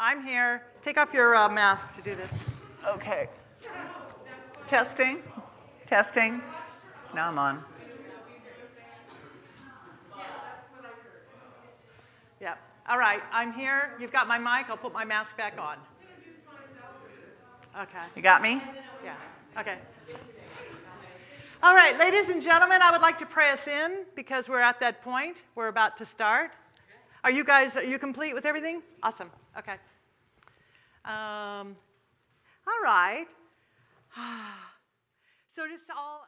I'm here. Take off your uh, mask to do this. Okay. Testing. Testing. Now I'm on. Yeah. All right. I'm here. You've got my mic. I'll put my mask back on. Okay. You got me? Yeah. Okay. All right, ladies and gentlemen, I would like to pray us in because we're at that point. We're about to start. Are you guys, are you complete with everything? Awesome. Okay. Um, all right. so just all.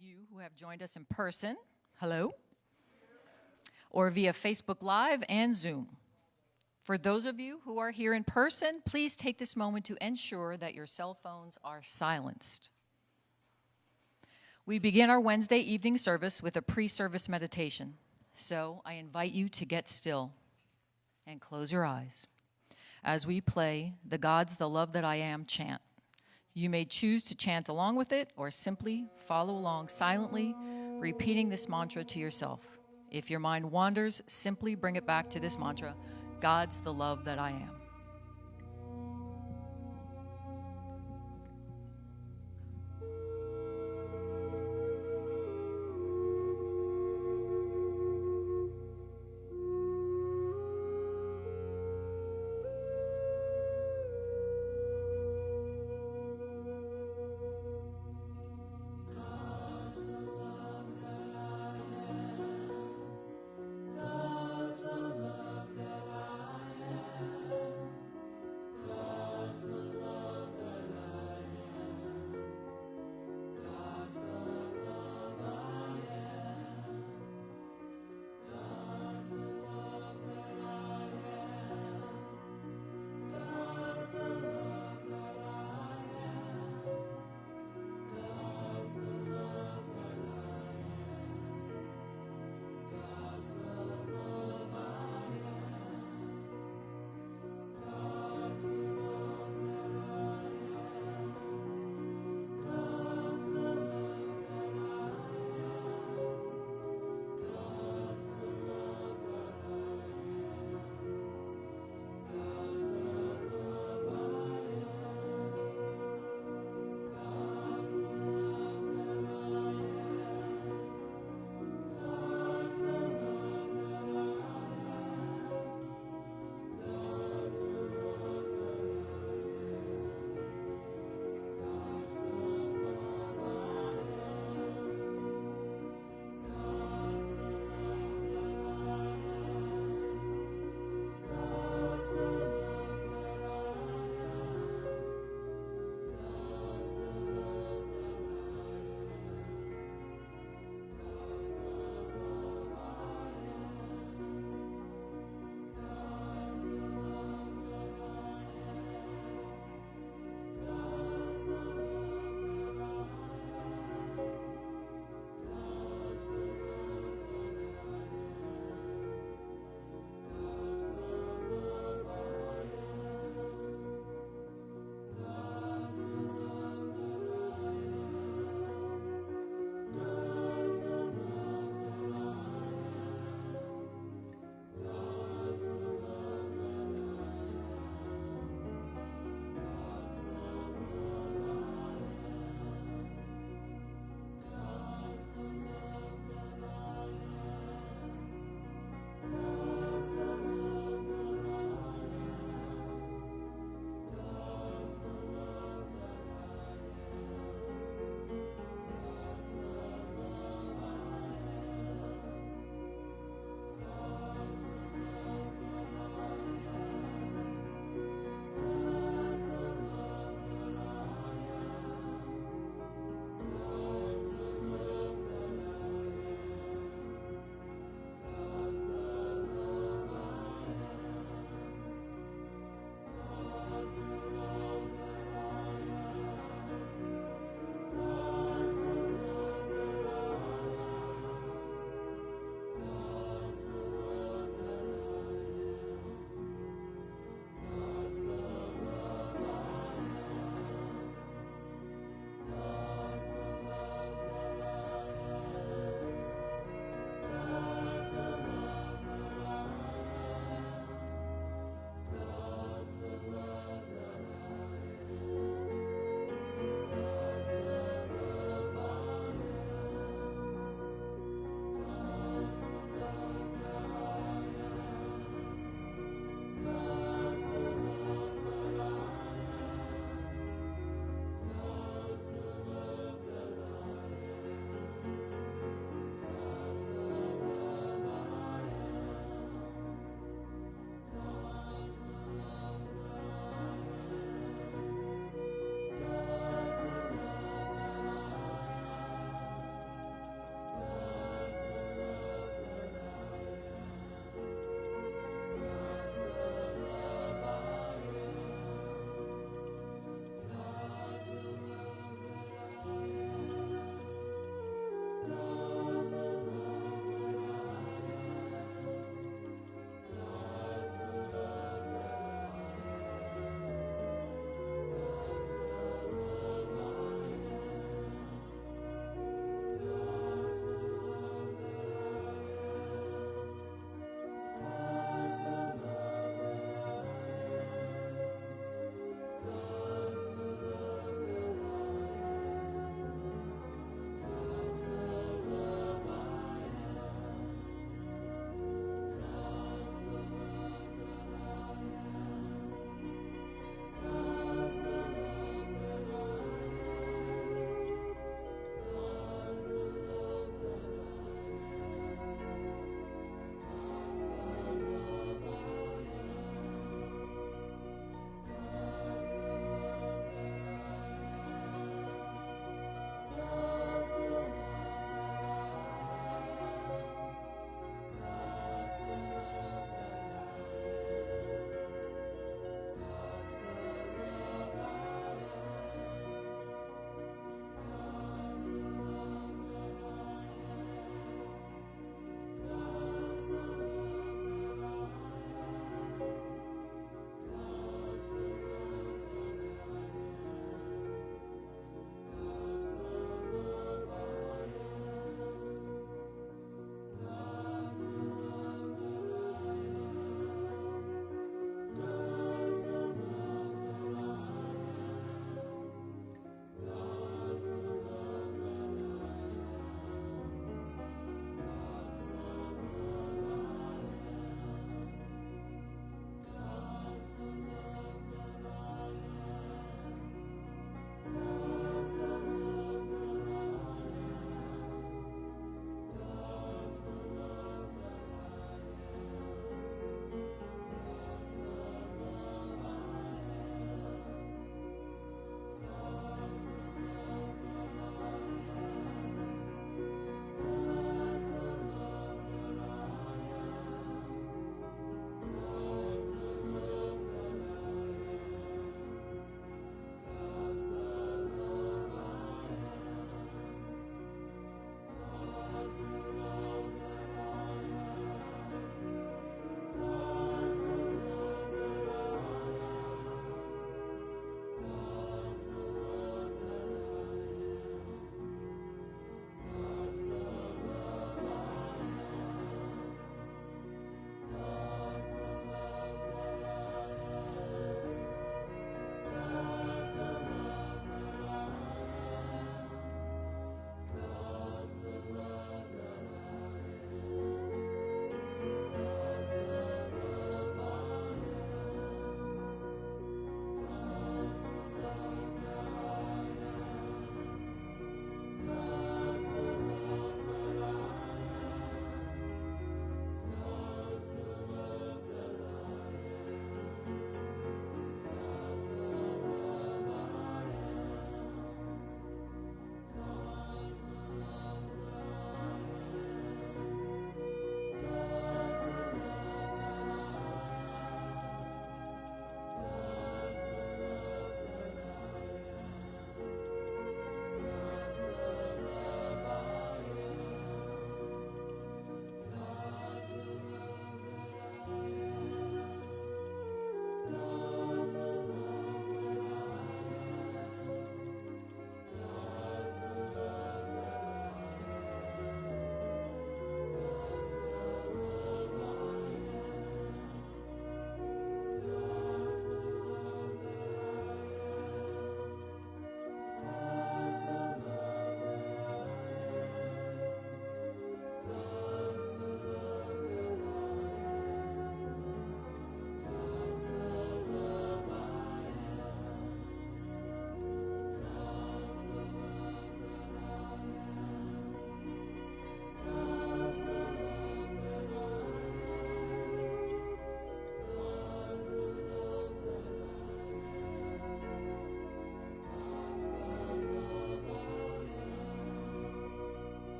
You who have joined us in person, hello, or via Facebook Live and Zoom. For those of you who are here in person, please take this moment to ensure that your cell phones are silenced. We begin our Wednesday evening service with a pre service meditation. So I invite you to get still and close your eyes as we play the God's the Love That I Am chant. You may choose to chant along with it or simply follow along silently, repeating this mantra to yourself. If your mind wanders, simply bring it back to this mantra God's the love that I am.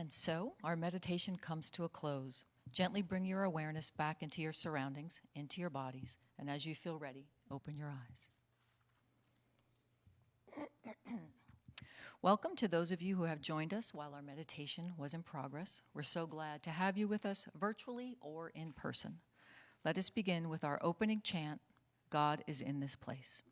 And so our meditation comes to a close. Gently bring your awareness back into your surroundings, into your bodies, and as you feel ready, open your eyes. Welcome to those of you who have joined us while our meditation was in progress. We're so glad to have you with us virtually or in person. Let us begin with our opening chant God is in this place.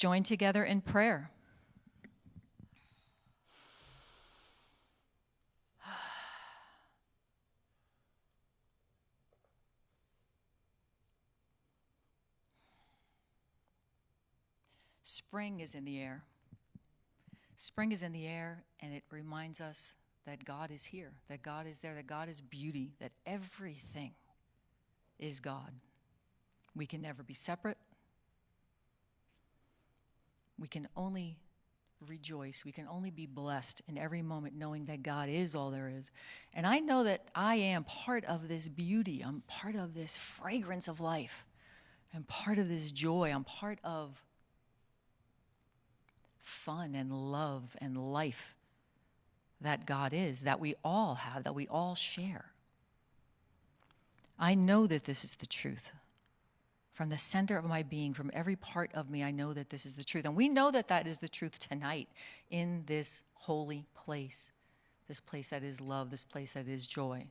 Join together in prayer. Spring is in the air. Spring is in the air, and it reminds us that God is here, that God is there, that God is beauty, that everything is God. We can never be separate. We can only rejoice. We can only be blessed in every moment knowing that God is all there is. And I know that I am part of this beauty. I'm part of this fragrance of life. I'm part of this joy. I'm part of fun and love and life that God is, that we all have, that we all share. I know that this is the truth. From the center of my being, from every part of me, I know that this is the truth. And we know that that is the truth tonight in this holy place, this place that is love, this place that is joy,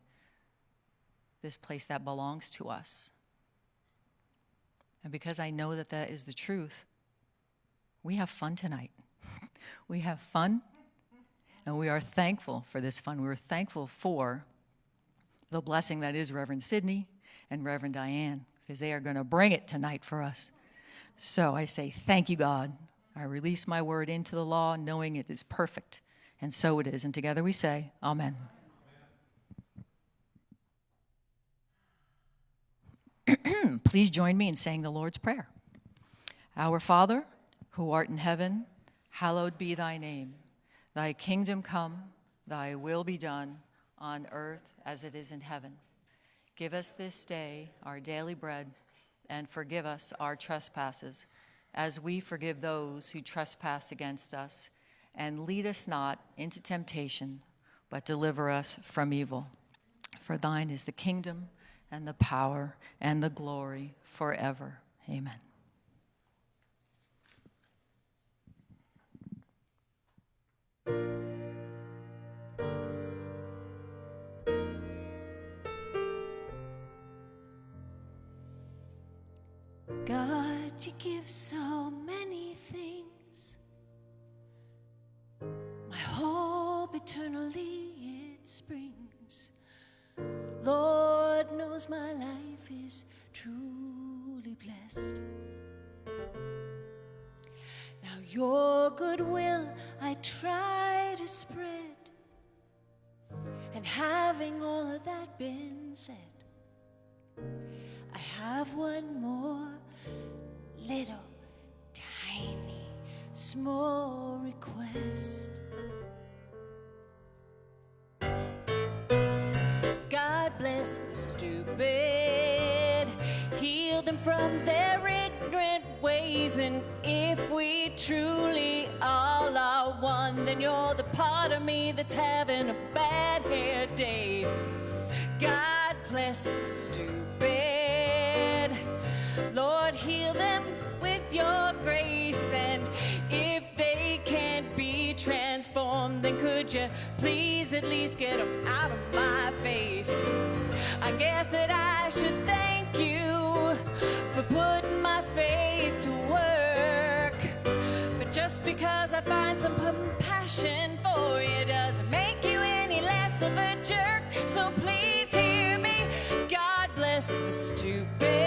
this place that belongs to us. And because I know that that is the truth, we have fun tonight. we have fun, and we are thankful for this fun. We're thankful for the blessing that is Reverend Sidney and Reverend Diane, because they are going to bring it tonight for us. So I say, Thank you, God. I release my word into the law, knowing it is perfect. And so it is. And together we say, Amen. Please join me in saying the Lord's Prayer. Our Father, who art in heaven, hallowed be thy name. Thy kingdom come, thy will be done, on earth as it is in heaven. Give us this day our daily bread, and forgive us our trespasses, as we forgive those who trespass against us. And lead us not into temptation, but deliver us from evil. For thine is the kingdom, and the power, and the glory forever. Amen. God, you give so many things. My hope eternally it springs. Lord knows my life is truly blessed. Now your goodwill I try to spread. And having all of that been said, I have one more little tiny small request. God bless the stupid, heal them from their ignorant ways. And if we truly all are one, then you're the part of me that's having a bad hair day. God bless the stupid, your grace. And if they can't be transformed, then could you please at least get them out of my face? I guess that I should thank you for putting my faith to work. But just because I find some compassion for you doesn't make you any less of a jerk. So please hear me. God bless the stupid,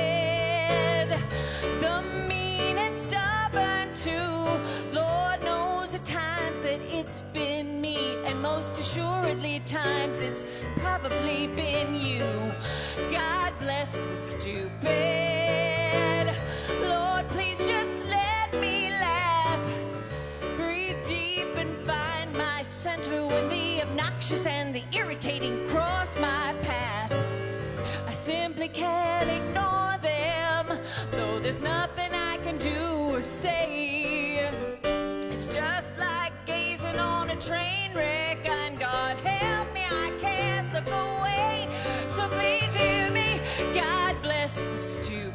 it's been me, and most assuredly times it's probably been you. God bless the stupid. Lord, please just let me laugh. Breathe deep and find my center when the obnoxious and the irritating cross my path. I simply can't ignore them, though there's nothing I can do or say. Train wreck, and God help me, I can't look away. So please hear me, God bless the stupid,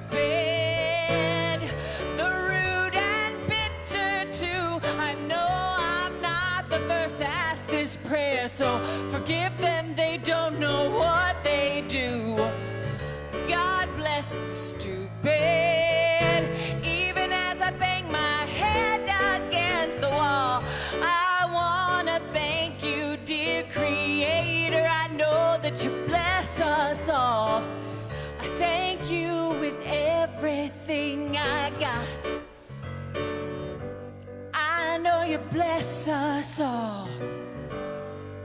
the rude and bitter too. I know I'm not the first to ask this prayer, so forgive them, they don't know what they do. God bless the stupid. Everything I got. I know you bless us all,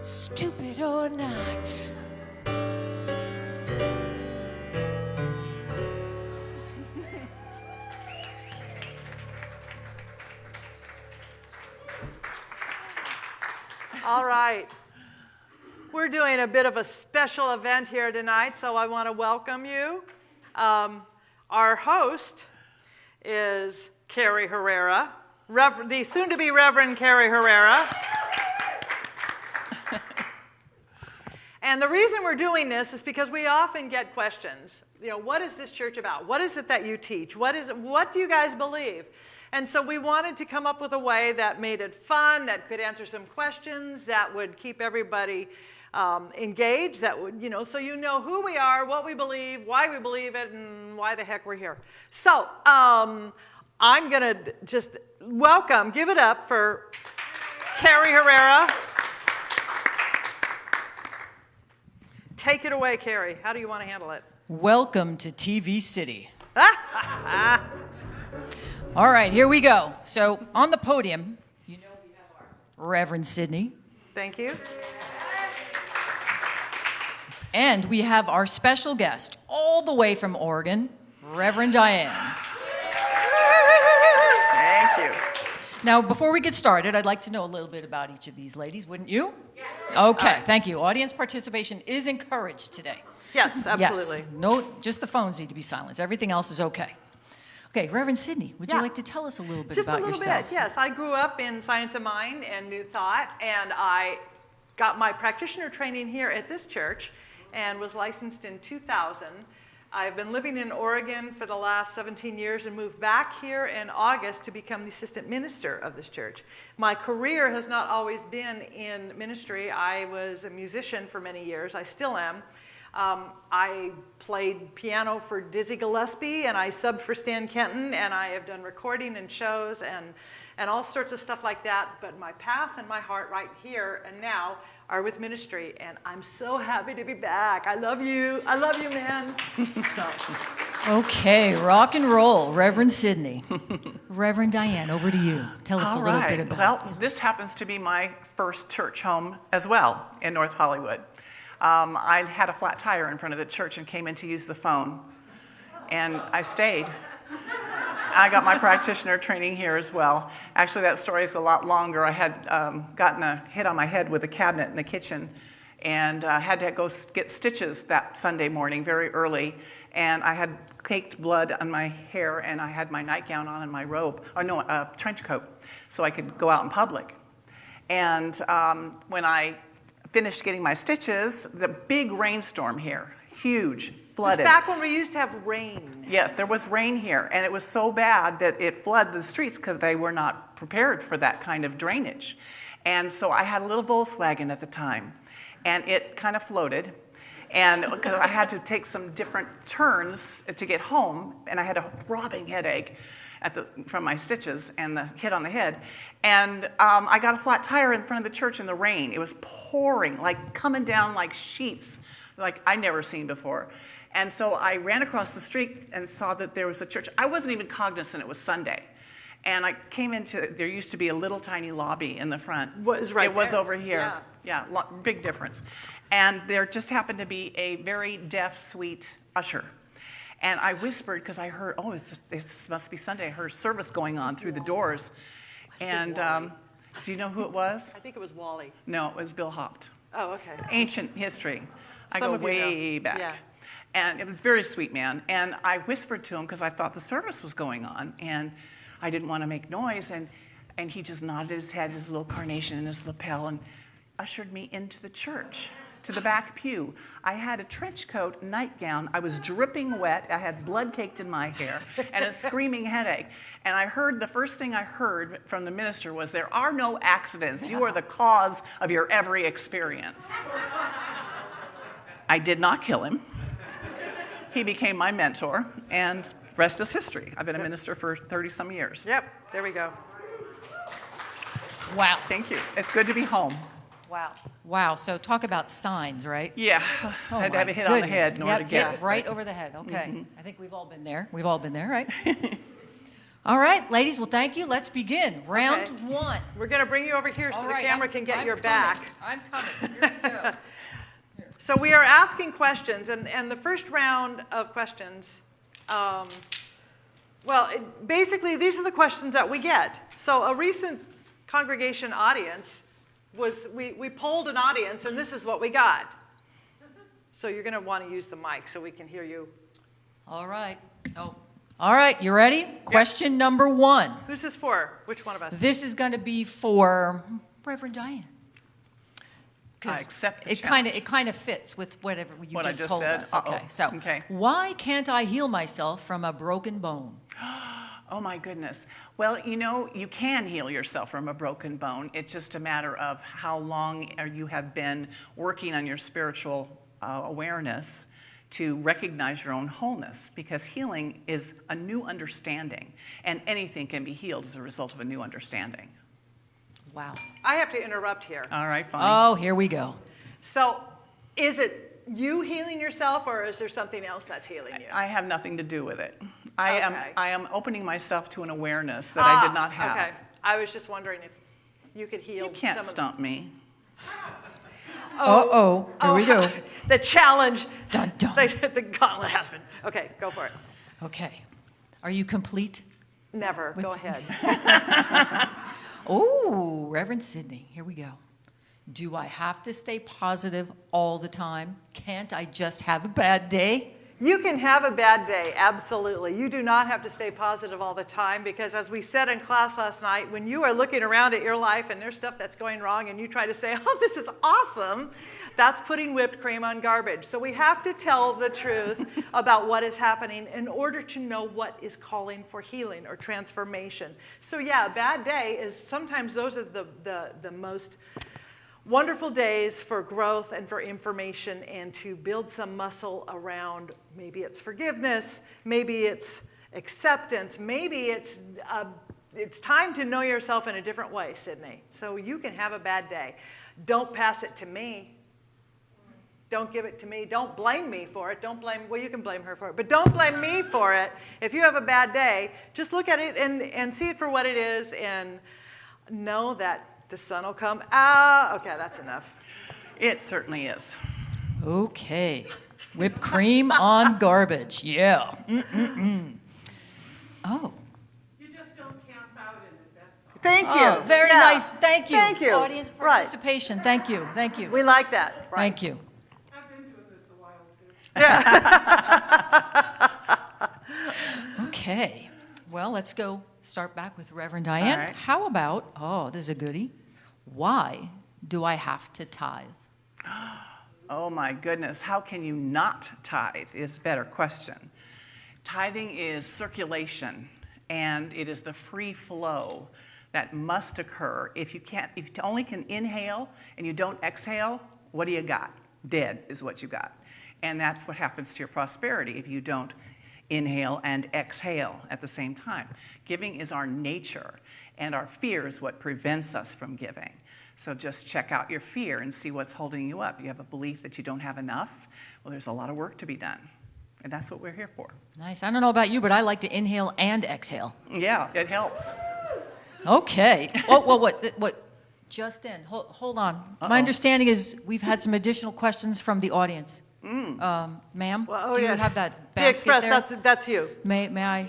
stupid or not. All right. We're doing a bit of a special event here tonight, so I want to welcome you. Um, our host is Carrie Herrera, Rever- the soon to be Reverend Carrie Herrera. and the reason we're doing this is because we often get questions. You know, what is this church about? What is it that you teach? What is it, what do you guys believe? And so we wanted to come up with a way that made it fun, that could answer some questions, that would keep everybody um, engaged, that would, you know, so you know who we are, what we believe, why we believe it, and why the heck we're here. So um, I'm going to just welcome, give it up for Carrie Herrera. Take it away, Carrie. How do you want to handle it? Welcome to TV City. All right, here we go. So on the podium, you know we have our Reverend Sidney, Thank you. And we have our special guest, all the way from Oregon, Reverend Diane. Thank you. Now, before we get started, I'd like to know a little bit about each of these ladies, wouldn't you? Yes. Okay, thank you. Audience participation is encouraged today. Yes, absolutely. Yes. No, just the phones need to be silenced. Everything else is okay. Okay, Reverend Sidney, would Yeah. you like to tell us a little bit Just about a little yourself? bit, yes. I grew up in Science of Mind and New Thought, and I got my practitioner training here at this church and was licensed in 2000. I've been living in Oregon for the last 17 years and moved back here in August to become the assistant minister of this church. My career has not always been in ministry. I was a musician for many years. I still am. Um, I played piano for Dizzy Gillespie and I subbed for Stan Kenton and I have done recording and shows and, and all sorts of stuff like that. But my path and my heart right here and now are with ministry and I'm so happy to be back. I love you. I love you, man. so. Okay, rock and roll, Reverend Sydney. Reverend Diane, over to you. Tell us All a little right. bit about Well, this happens to be my first church home as well in North Hollywood. Um, I had a flat tire in front of the church and came in to use the phone, and I stayed. I got my practitioner training here as well. Actually, that story is a lot longer. I had um, gotten a hit on my head with a cabinet in the kitchen and uh, had to go get stitches that Sunday morning very early. And I had caked blood on my hair, and I had my nightgown on and my robe, or no, a trench coat, so I could go out in public. And um, when I finished getting my stitches, the big rainstorm here, huge, This flooded. back when we used to have rain. Yes, there was rain here, and it was so bad that it flooded the streets because they were not prepared for that kind of drainage. And so I had a little Volkswagen at the time, and it kind of floated. And because I had to take some different turns to get home, and I had a throbbing headache at the, from my stitches and the hit on the head. And um, I got a flat tire in front of the church in the rain. It was pouring, like coming down like sheets, like I'd never seen before. And so I ran across the street and saw that there was a church. I wasn't even cognizant it was Sunday. And I came into, there used to be a little tiny lobby in the front. Was right It was over here. Yeah, lo- big difference. And there just happened to be a very deaf, sweet usher. And I whispered because I heard, oh, it's, it must be Sunday. I heard service going on through the doors. And um, do you know who it was? I think it was Wally. No, it was Bill Hopt Oh, okay. ancient history. I Some go you know. way back. Yeah. And it was a very sweet man. And I whispered to him because I thought the service was going on. And I didn't want to make noise. And, and he just nodded his head, his little carnation in his lapel, and ushered me into the church, to the back pew. I had a trench coat, nightgown. I was dripping wet. I had blood caked in my hair and a screaming headache. And I heard the first thing I heard from the minister was, There are no accidents. You are the cause of your every experience. I did not kill him. He became my mentor, and rest is history. I've been a minister for 30 some years. Yep, there we go. Wow. Thank you. It's good to be home. Wow. Wow. So talk about signs, right? Yeah, Oh I had to have my a hit on the head in order Yep, to get hit it. Right over the head. Okay. Mm-hmm. I think we've all been there. We've all been there, right? all right, ladies. Well, thank you. Let's begin. Round Okay. one. We're going to bring you over here so All the right, camera I'm- can get I'm your coming. back. I'm coming. Here we go. So we are asking questions, and, and the first round of questions, um, well, it, basically, these are the questions that we get. So a recent congregation audience was, we, we polled an audience, and this is what we got. So you're going to want to use the mic so we can hear you. All right. Oh. All right. You ready? Question number one. Who's this for? Which one of us? This is going to be for Reverend Diane. 'Cause I accept the it kind of it kind of fits with whatever you What just, just told said? us. Uh-oh. Okay, so Okay. why can't I heal myself from a broken bone? Oh my goodness. Well, you know, you can heal yourself from a broken bone. It's just a matter of how long you have been working on your spiritual uh, awareness to recognize your own wholeness because healing is a new understanding and anything can be healed as a result of a new understanding. Wow. I have to interrupt here. All right, fine. Oh, here we go. So is it you healing yourself, or is there something else that's healing you? I have nothing to do with it. I am I am opening myself to an awareness that I did Ah, not have. Okay. I was just wondering if you could heal You can't some of stump me. Uh-oh. Here we go. The challenge. Dun, dun. The, the gauntlet has been. Okay, go for it. Okay. Are you complete? Never. Go ahead. Oh, Reverend Sidney, here we go. Do I have to stay positive all the time? Can't I just have a bad day? You can have a bad day, absolutely. You do not have to stay positive all the time because, as we said in class last night, when you are looking around at your life and there's stuff that's going wrong and you try to say, oh, this is awesome, that's putting whipped cream on garbage. So we have to tell the truth about what is happening in order to know what is calling for healing or transformation. So, yeah, a bad day is sometimes those are the, the, the most wonderful days for growth and for information and to build some muscle around maybe it's forgiveness, maybe it's acceptance, maybe it's uh, it's time to know yourself in a different way, Sydney. So you can have a bad day. Don't pass it to me. Don't give it to me. Don't blame me for it. Don't blame, well, you can blame her for it, but don't blame me for it. If you have a bad day, just look at it and, and see it for what it is and know that the sun will come out. Okay, that's enough. It certainly is. Okay. Whipped cream on garbage. Yeah. Mm-mm-mm. Oh. You just don't camp out in it. That's all. Thank oh, you. Oh, very Yeah. nice. Thank you. Thank you. Audience Right. participation. Thank you. Thank you. We like that. Right. Thank you. Okay. Well, let's go start back with Reverend Diane. right. How about, oh, this is a goodie. Why do I have to tithe? Oh my goodness, how can you not tithe is a better question. Tithing is circulation and it is the free flow that must occur. If you can't, if you only can inhale and you don't exhale, what do you got? Dead is what you got. And that's what happens to your prosperity if you don't inhale and exhale at the same time. Giving is our nature, and our fear is what prevents us from giving. So just check out your fear and see what's holding you up. You have a belief that you don't have enough? Well, there's a lot of work to be done. And that's what we're here for. Nice. I don't know about you, but I like to inhale and exhale. Yeah, it helps. Okay. Oh, well, what, what, just in, hold, hold on. Uh-oh. My understanding is we've had some additional questions from the audience. Um, ma'am, Well, oh, do you yes. have that The basket Express, there? that's, that's you. May, may I?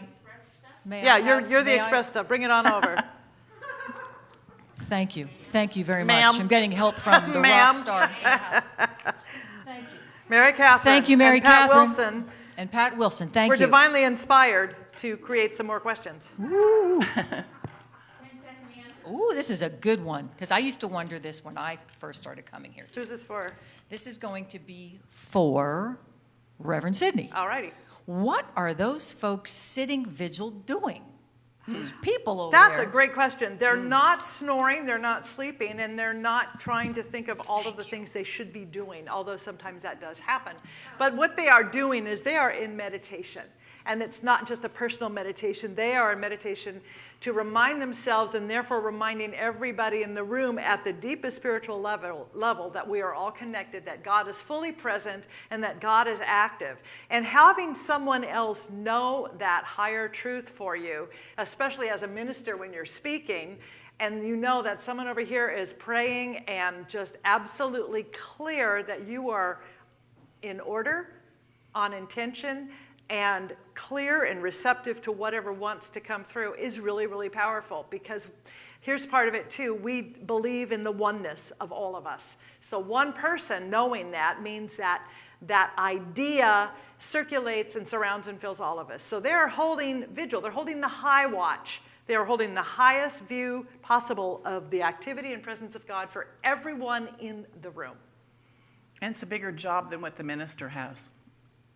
May I Yeah, you're, have- you're the may I- Express stuff. Bring it on over. Thank you. Thank you very Ma'am. much. I'm getting help from the Ma'am. rock star in the house. Thank you. Mary Catherine. Thank you, Mary and Pat Catherine. Wilson. And Pat Wilson, thank We're you. divinely inspired to create some more questions. Ooh, this is a good one, because I used to wonder this when I first started coming here. Who's this for? This is going to be for Reverend Sidney. All righty. What are those folks sitting vigil doing? Those people over there. That's there. a great question. They're mm. not snoring, they're not sleeping, and they're not trying to think of all of the things they should be doing, although sometimes that does happen. But what they are doing is they are in meditation. And it's not just a personal meditation, they are a meditation to remind themselves and therefore reminding everybody in the room at the deepest spiritual level, level that we are all connected, that God is fully present, and that God is active. And having someone else know that higher truth for you, especially as a minister when you're speaking, and you know that someone over here is praying and just absolutely clear that you are in order, on intention, and clear and receptive to whatever wants to come through is really, really powerful because here's part of it too. We believe in the oneness of all of us. So one person knowing that means that that idea circulates and surrounds and fills all of us. So they're holding vigil, they're holding the high watch. They are holding the highest view possible of the activity and presence of God for everyone in the room. And it's a bigger job than what the minister has.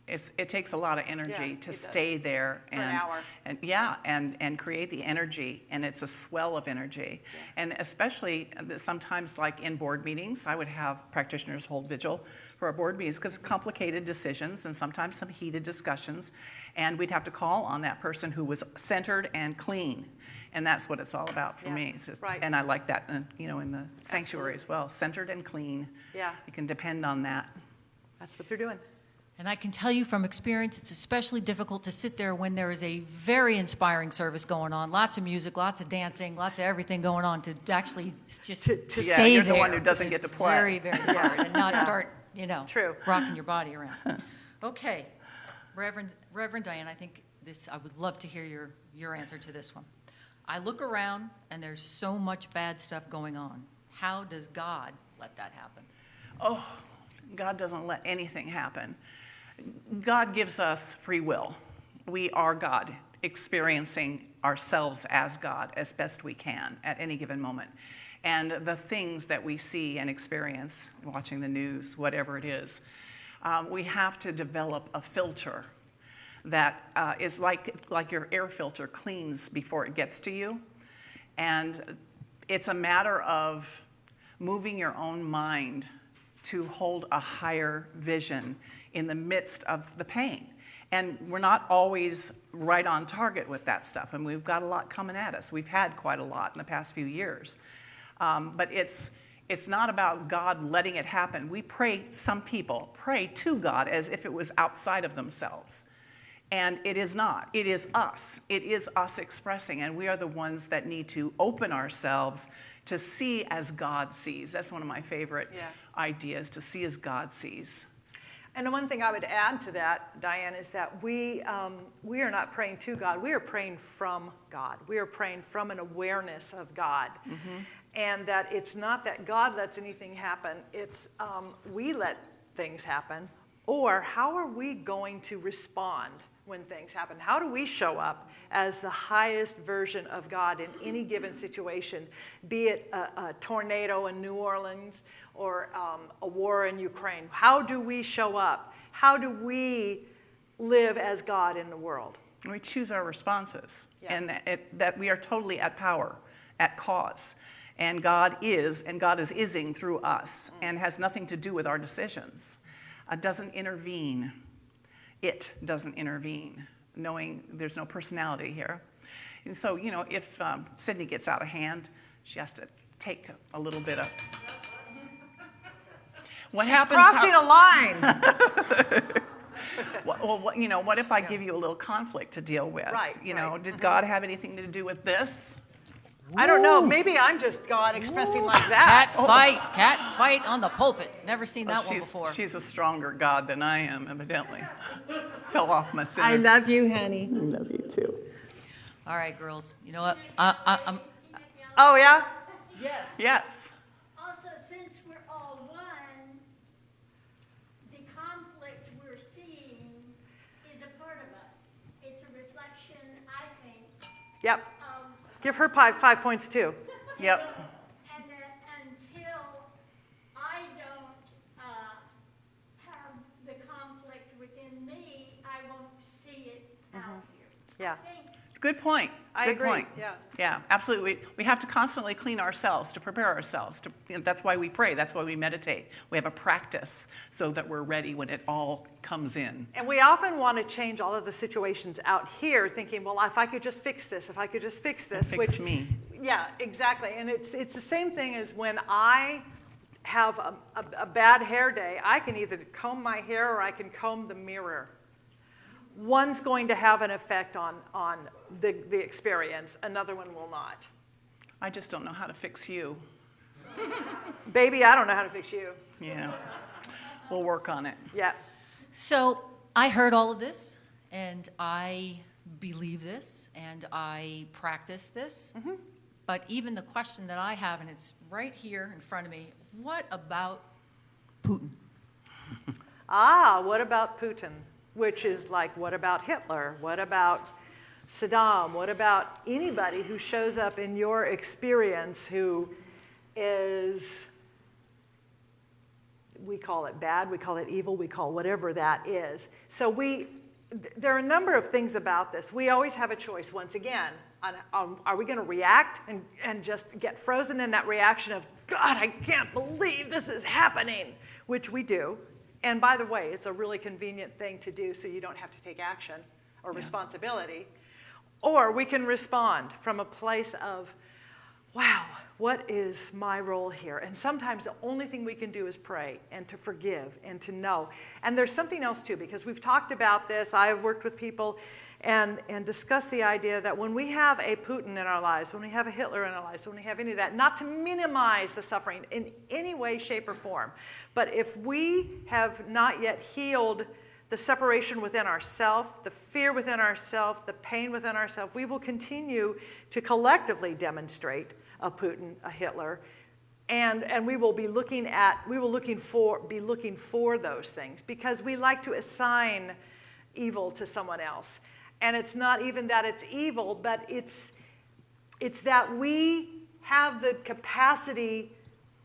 It's, it takes a lot of energy Yeah, to it does. stay there For an and, and yeah, and, and create the energy, and it's a swell of energy. And especially uh, sometimes, like in board meetings, I would have practitioners hold vigil for our board meetings because complicated decisions and sometimes some heated discussions, and we'd have to call on that person who was centered and clean, and that's what it's all about for Yeah, me. Just, right. And I like that, uh, you know, in the sanctuary as well, centered and clean. Yeah. You can depend on that. That's what they're doing. And I can tell you from experience, it's especially difficult to sit there when there is a very inspiring service going on, lots of music, lots of dancing, lots of everything going on, to actually just To- to- Yeah, stay you're the one who doesn't get to play. Very, very hard, and not Yeah. start, you know, True. rocking your body around. Okay, Reverend, Reverend Diane, I think this, I would love to hear your, your answer to this one. I look around and there's so much bad stuff going on. How does God let that happen? Oh, God doesn't let anything happen. God gives us free will. We are God, experiencing ourselves as God as best we can at any given moment. And the things that we see and experience, watching the news, whatever it is, um, we have to develop a filter that uh, is like, like your air filter cleans before it gets to you. And it's a matter of moving your own mind to hold a higher vision in the midst of the pain. And we're not always right on target with that stuff. And we've got a lot coming at us. We've had quite a lot in the past few years. Um, but it's, It's not about God letting it happen. We pray, some people pray to God as if it was outside of themselves. And it is not. It is us. It is us expressing. And we are the ones that need to open ourselves to see as God sees. That's one of my favorite Yeah. ideas to see as God sees. And the one thing I would add to that, Diane, is that we, um, we are not praying to God. We are praying from God. We are praying from an awareness of God. And that it's not that God lets anything happen, it's um, we let things happen. Or how are we going to respond when things happen? How do we show up as the highest version of God in any given situation, be it a, a tornado in New Orleans or um, a war in Ukraine? How do we show up? How do we live as God in the world? We choose our responses, Yeah. and that, it, that we are totally at power, at cause. And God is, and God is ising through us, and has nothing to do with our decisions. It doesn't intervene. It doesn't intervene, knowing there's no personality here. And so, you know, if um, Sydney gets out of hand, she has to take a little bit of. What happens? how- Crossing a line. Well, well, what, you know, what if I give you a little conflict to deal with? Right, You know, right. did God have anything to do with this? I don't know. Maybe I'm just God expressing like that. Cat that. fight, cat fight on the pulpit. Never seen oh, that Oh, one before. she's a stronger God than I am, evidently. Fell off my center. I love you, honey. I love you too. All right, girls. You know what? I, I, I'm. Oh, yeah? Yes. Yes. Also, since we're all one, the conflict we're seeing is a part of us. It's a reflection, I think, Yep. of, Give her five, five points too. Yep. and uh, until I don't uh, have the conflict within me, I won't see it mm-hmm. out here. Yeah. It's a Good point. I Good agree, point. yeah. Yeah, absolutely. We, we have to constantly clean ourselves to prepare ourselves. To, you know, that's why we pray. That's why we meditate. We have a practice so that we're ready when it all comes in. And we often want to change all of the situations out here, thinking, well, if I could just fix this, if I could just fix this. Fix which, me. Yeah, exactly. And it's, it's the same thing as when I have a, a, a bad hair day, I can either comb my hair or I can comb the mirror. One's going to have an effect on, on the, the experience, another one will not. I just don't know how to fix you. Baby, I don't know how to fix you. Yeah. We'll work on it. Yeah. So I heard all of this, and I believe this, and I practice this. But even the question that I have, and it's right here in front of me what about Putin? Ah, what about Putin? Which is like, what about Hitler? What about Saddam? What about anybody who shows up in your experience who is, we call it bad, we call it evil, we call whatever that is. So we, th- there are a number of things about this. We always have a choice, once again, on, on are we going to react and, and just get frozen in that reaction of, God, I can't believe this is happening, which we do. And by the way, it's a really convenient thing to do so you don't have to take action or responsibility. Or we can respond from a place of, wow, what is my role here? And sometimes the only thing we can do is pray and to forgive and to know. And there's something else too, because we've talked about this. I've worked with people and, and discussed the idea that when we have a Putin in our lives, when we have a Hitler in our lives, when we have any of that, not to minimize the suffering in any way, shape, or form, but if we have not yet healed the separation within ourself, the fear within ourself, the pain within ourselves, we will continue to collectively demonstrate a Putin, a Hitler, and, and we will be looking at, we will looking for, be looking for those things because we like to assign evil to someone else. And it's not even that it's evil, but it's, it's that we have the capacity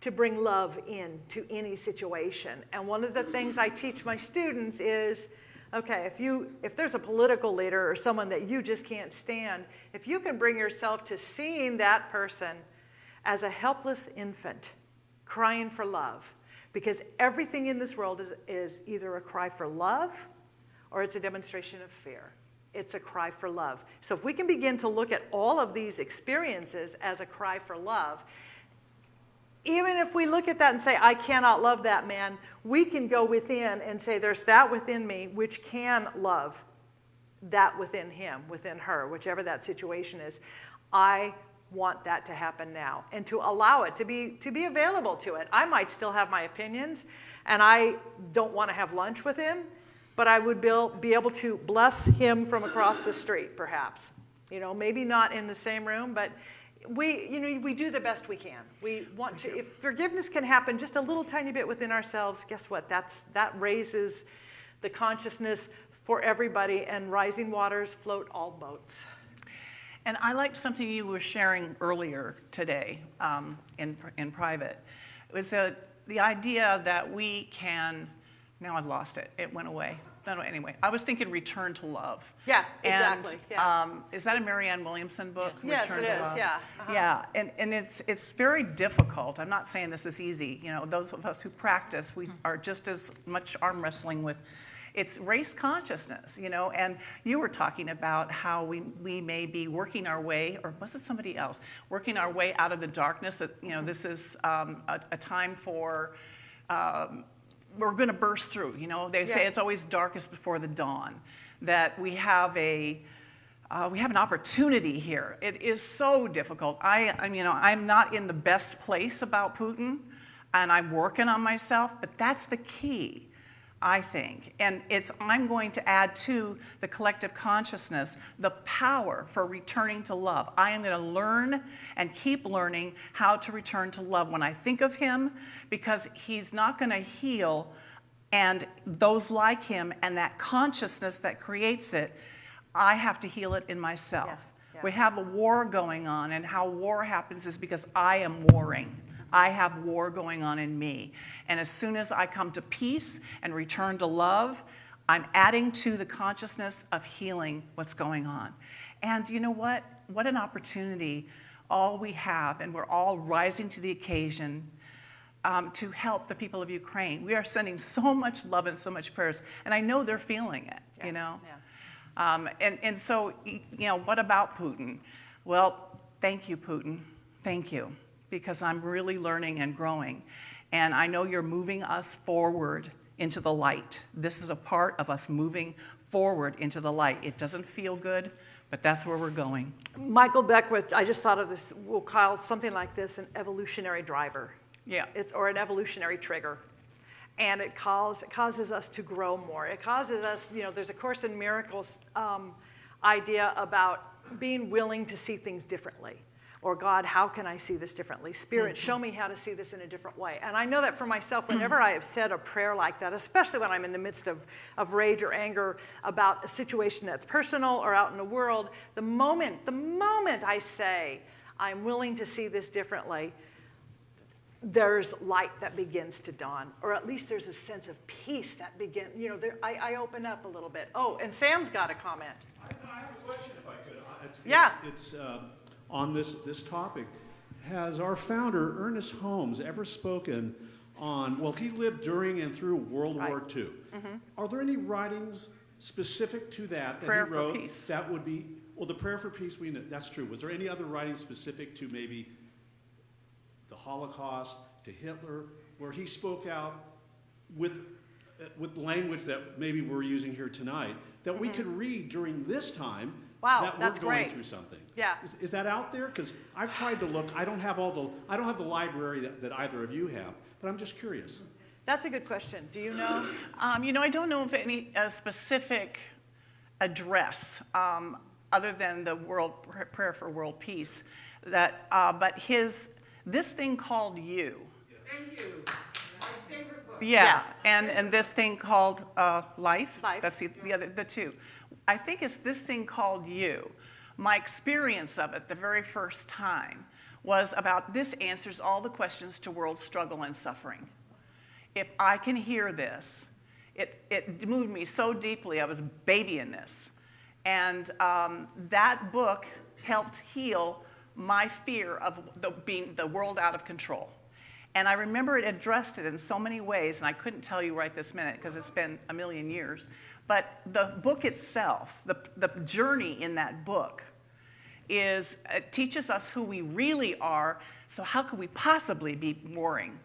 to bring love in to any situation. And one of the things I teach my students is, okay, if you if there's a political leader or someone that you just can't stand, if you can bring yourself to seeing that person as a helpless infant crying for love, because everything in this world is, is either a cry for love or it's a demonstration of fear. It's a cry for love. So if we can begin to look at all of these experiences as a cry for love, even if we look at that and say, I cannot love that man, we can go within and say, there's that within me which can love that within him, within her, whichever that situation is. I want that to happen now and to allow it to be to be available to it. I might still have my opinions and I don't want to have lunch with him, but I would be, able to bless him from across the street perhaps. You know, maybe not in the same room, but we, you know, we do the best we can. We want to, if forgiveness can happen just a little tiny bit within ourselves, guess what? That's, that raises the consciousness for everybody, and rising waters float all boats. And I liked something you were sharing earlier today um, in, in private. It was uh the idea that we can, now I've lost it, it went away. No, no, anyway, I was thinking return to love. Yeah, And, exactly, yeah. um, is that a Marianne Williamson book? Yes. Yes, Return it to is, Love? yeah, uh-huh. Yeah, and, and it's, it's very difficult. I'm not saying this is easy. You know, those of us who practice, we are just as much arm wrestling with it's race consciousness, you know, and you were talking about how we, we may be working our way, or was it somebody else, working our way out of the darkness, that, you know, this is um, a, a time for, um, we're going to burst through, you know, they say it's always darkest before the dawn, that we have a, uh, we have an opportunity here. It is so difficult. I, I'm, you know, I'm not in the best place about Putin, and I'm working on myself, but that's the key. I think. And it's, I'm going to add to the collective consciousness the power for returning to love. I am going to learn and keep learning how to return to love when I think of him because he's not going to heal and those like him and that consciousness that creates it, I have to heal it in myself. Yeah, yeah. We have a war going on, and how war happens is because I am warring. I have war going on in me. And as soon as I come to peace and return to love, I'm adding to the consciousness of healing what's going on. And you know what? What an opportunity all we have, and we're all rising to the occasion um, to help the people of Ukraine. We are sending so much love and so much prayers, and I know they're feeling it, Yeah, you know? yeah. Um, and, and so, you know, what about Putin? Well, thank you, Putin. Thank you, because I'm really learning and growing. And I know you're moving us forward into the light. This is a part of us moving forward into the light. It doesn't feel good, but that's where we're going. Michael Beckwith, I just thought of this, we'll call something like this an evolutionary driver. Yeah. It's, or an evolutionary trigger. And it, cause, it causes us to grow more. It causes us, you know, there's a Course in Miracles um, idea about being willing to see things differently. Or, God, how can I see this differently? Spirit, show me how to see this in a different way. And I know that for myself, whenever I have said a prayer like that, especially when I'm in the midst of, of rage or anger about a situation that's personal or out in the world, the moment, the moment I say, I'm willing to see this differently, there's light that begins to dawn, or at least there's a sense of peace that begin. You know, there, I, I open up a little bit. Oh, and Sam's got a comment. I I have a question if I could. Uh, It's, Yeah. It's, it's uh, on this, this topic. Has our founder, Ernest Holmes, ever spoken on, well, he lived during and through World War Right. II. Are there any writings specific to that that Prayer he wrote that would be, well, the prayer for peace, we know, that's true. Was there any other writings specific to maybe the Holocaust, to Hitler, where he spoke out with, uh, with language that maybe we're using here tonight, that we could read during this time Mm-hmm. Wow, that that's we're going great. through something. Yeah. Is, is that out there? Because I've tried to look. I don't have all the. I don't have the library that, that either of you have. But I'm just curious. That's a good question. Do you know? Um, you know, I don't know of any a specific address um, other than the world prayer for world peace. That, uh, but his this thing called you. And you. Yeah, Yeah. and and this thing called uh, life. Life. That's the, the other the two. I think it's this thing called you. My experience of it the very first time was about this answers all the questions to world struggle and suffering. If I can hear this, it, it moved me so deeply. I was babying this. And um, that book helped heal my fear of the, being the world out of control. And I remember it addressed it in so many ways, and I couldn't tell you right this minute because it's been a million years. But the book itself, the, the journey in that book, is it teaches us who we really are. So how could we possibly be warring?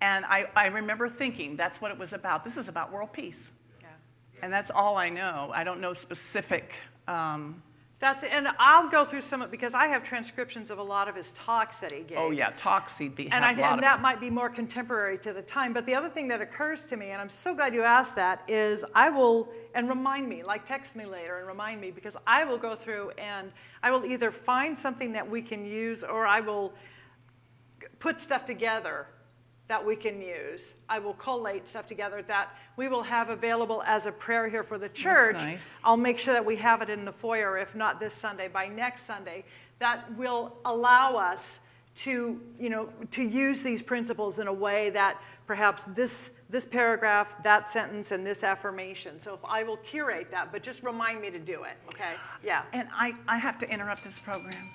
And I, I remember thinking that's what it was about. This is about world peace. Yeah. And that's all I know. I don't know specific. Um, That's, and I'll go through some, of- because I have transcriptions of a lot of his talks that he gave. oh yeah, talks he'd be And, I, and that might be more contemporary to the time. But the other thing that occurs to me, and I'm so glad you asked that, is I will, and remind me, like text me later and remind me, because I will go through and I will either find something that we can use or I will put stuff together that we can use. I will collate stuff together that we will have available as a prayer here for the church. nice. I'll make sure that we have it in the foyer, if not this Sunday, by next Sunday. That will allow us to, you know, to use these principles in a way that perhaps this, this paragraph, that sentence, and this affirmation. So if I will curate that, but just remind me to do it, okay? Yeah. And I, I have to interrupt this program.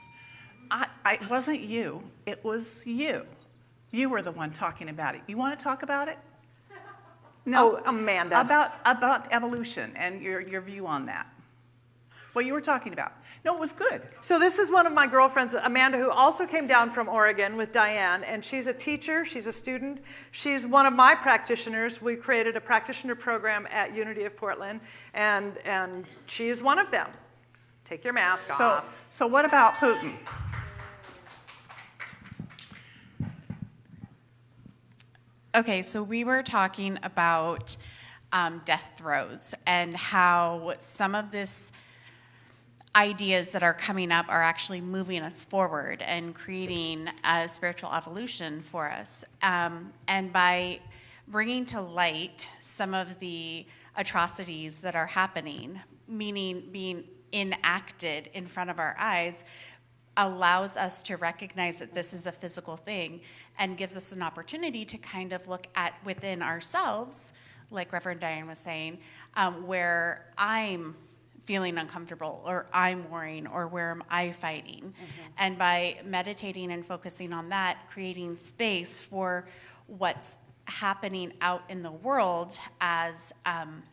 I, I, it wasn't you, it was you. You were the one talking about it. You want to talk about it? Oh, Amanda. About, about evolution and your, your view on that. What you were talking about. No, it was good. So this is one of my girlfriends, Amanda, who also came down from Oregon with Diane, and she's a teacher, she's a student. She's one of my practitioners. We created a practitioner program at Unity of Portland, and, and she is one of them. Take your mask So, off. so what about Putin? Okay, so we were talking about um, death throes and how some of this ideas that are coming up are actually moving us forward and creating a spiritual evolution for us. Um, and by bringing to light some of the atrocities that are happening, meaning being enacted in front of our eyes, allows us to recognize that this is a physical thing and gives us an opportunity to kind of look at within ourselves, like Reverend Diane was saying, um, where I'm feeling uncomfortable or I'm worrying or where am I fighting. And by meditating and focusing on that, creating space for what's happening out in the world as um,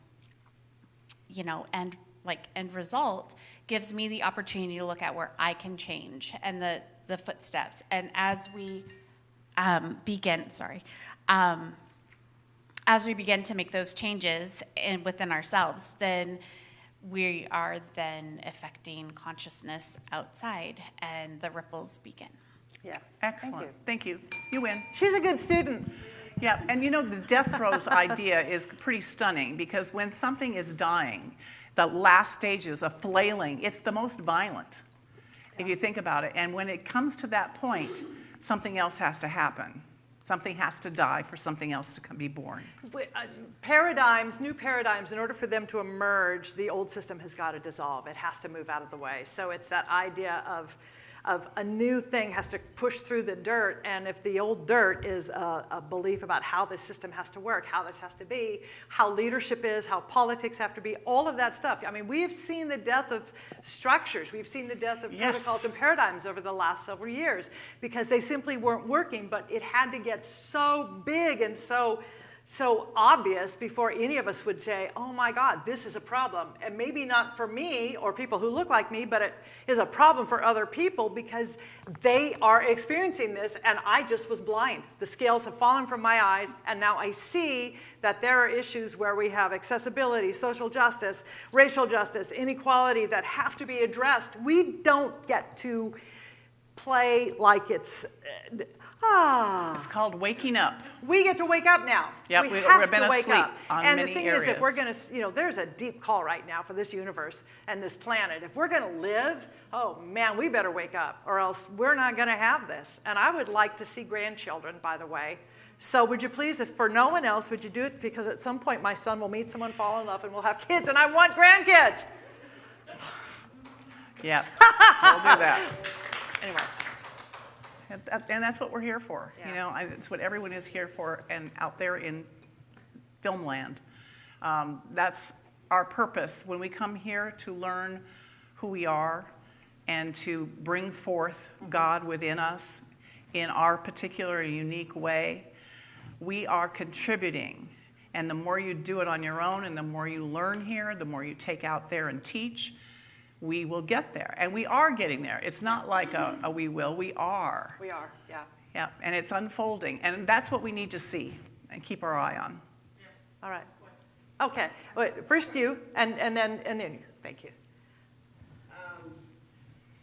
you know, end like end result gives me the opportunity to look at where I can change and the the footsteps. And as we um, begin, sorry, um, as we begin to make those changes in, within ourselves, then we are then affecting consciousness outside, and the ripples begin. Yeah. Excellent. Thank you. Thank you. You win. She's a good student. Yeah, and you know, the death throes idea is pretty stunning because when something is dying, the last stages of flailing, it's the most violent, if you think about it. And when it comes to that point, something else has to happen. Something has to die for something else to come, be born. We- uh, Paradigms, new paradigms, in order for them to emerge, the old system has got to dissolve. It has to move out of the way. So it's that idea of, of a new thing has to push through the dirt. And if the old dirt is a, a belief about how this system has to work, how this has to be, how leadership is, how politics have to be, all of that stuff. I mean, we have seen the death of structures. We've seen the death of Yes. protocols and paradigms over the last several years because they simply weren't working, but it had to get so big and so so obvious before any of us would say, oh my God, this is a problem. And maybe not for me or people who look like me, but it is a problem for other people because they are experiencing this and I just was blind. The scales have fallen from my eyes and now I see that there are issues where we have accessibility, social justice, racial justice, inequality that have to be addressed. We don't get to play like it's, ah. It's called waking up. We get to wake up now. Yep, we we- have we've been to wake asleep up. and the thing is, if we're going to, you know, there's a deep call right now for this universe and this planet. If we're going to live, oh man, we better wake up, or else we're not going to have this. And I would like to see grandchildren, by the way. So would you please, if for no one else, would you do it? Because at some point my son will meet someone, fall in love, and we'll have kids, and I want grandkids. Yeah, we'll do that. Anyway, And that's what we're here for. You know, I- it's what everyone is here for and out there in film land. Um, That's our purpose when we come here to learn who we are and to bring forth God within us in our particular unique way. We are contributing. And the more you do it on your own and the more you learn here, the more you take out there and teach, we will get there. And we are getting there. It's not like a, a we will, we are. We are, yeah. Yeah, and it's unfolding. And that's what we need to see and keep our eye on. Yeah. All right. Okay, wait, first you, and, and then, and then you. Thank you. Um,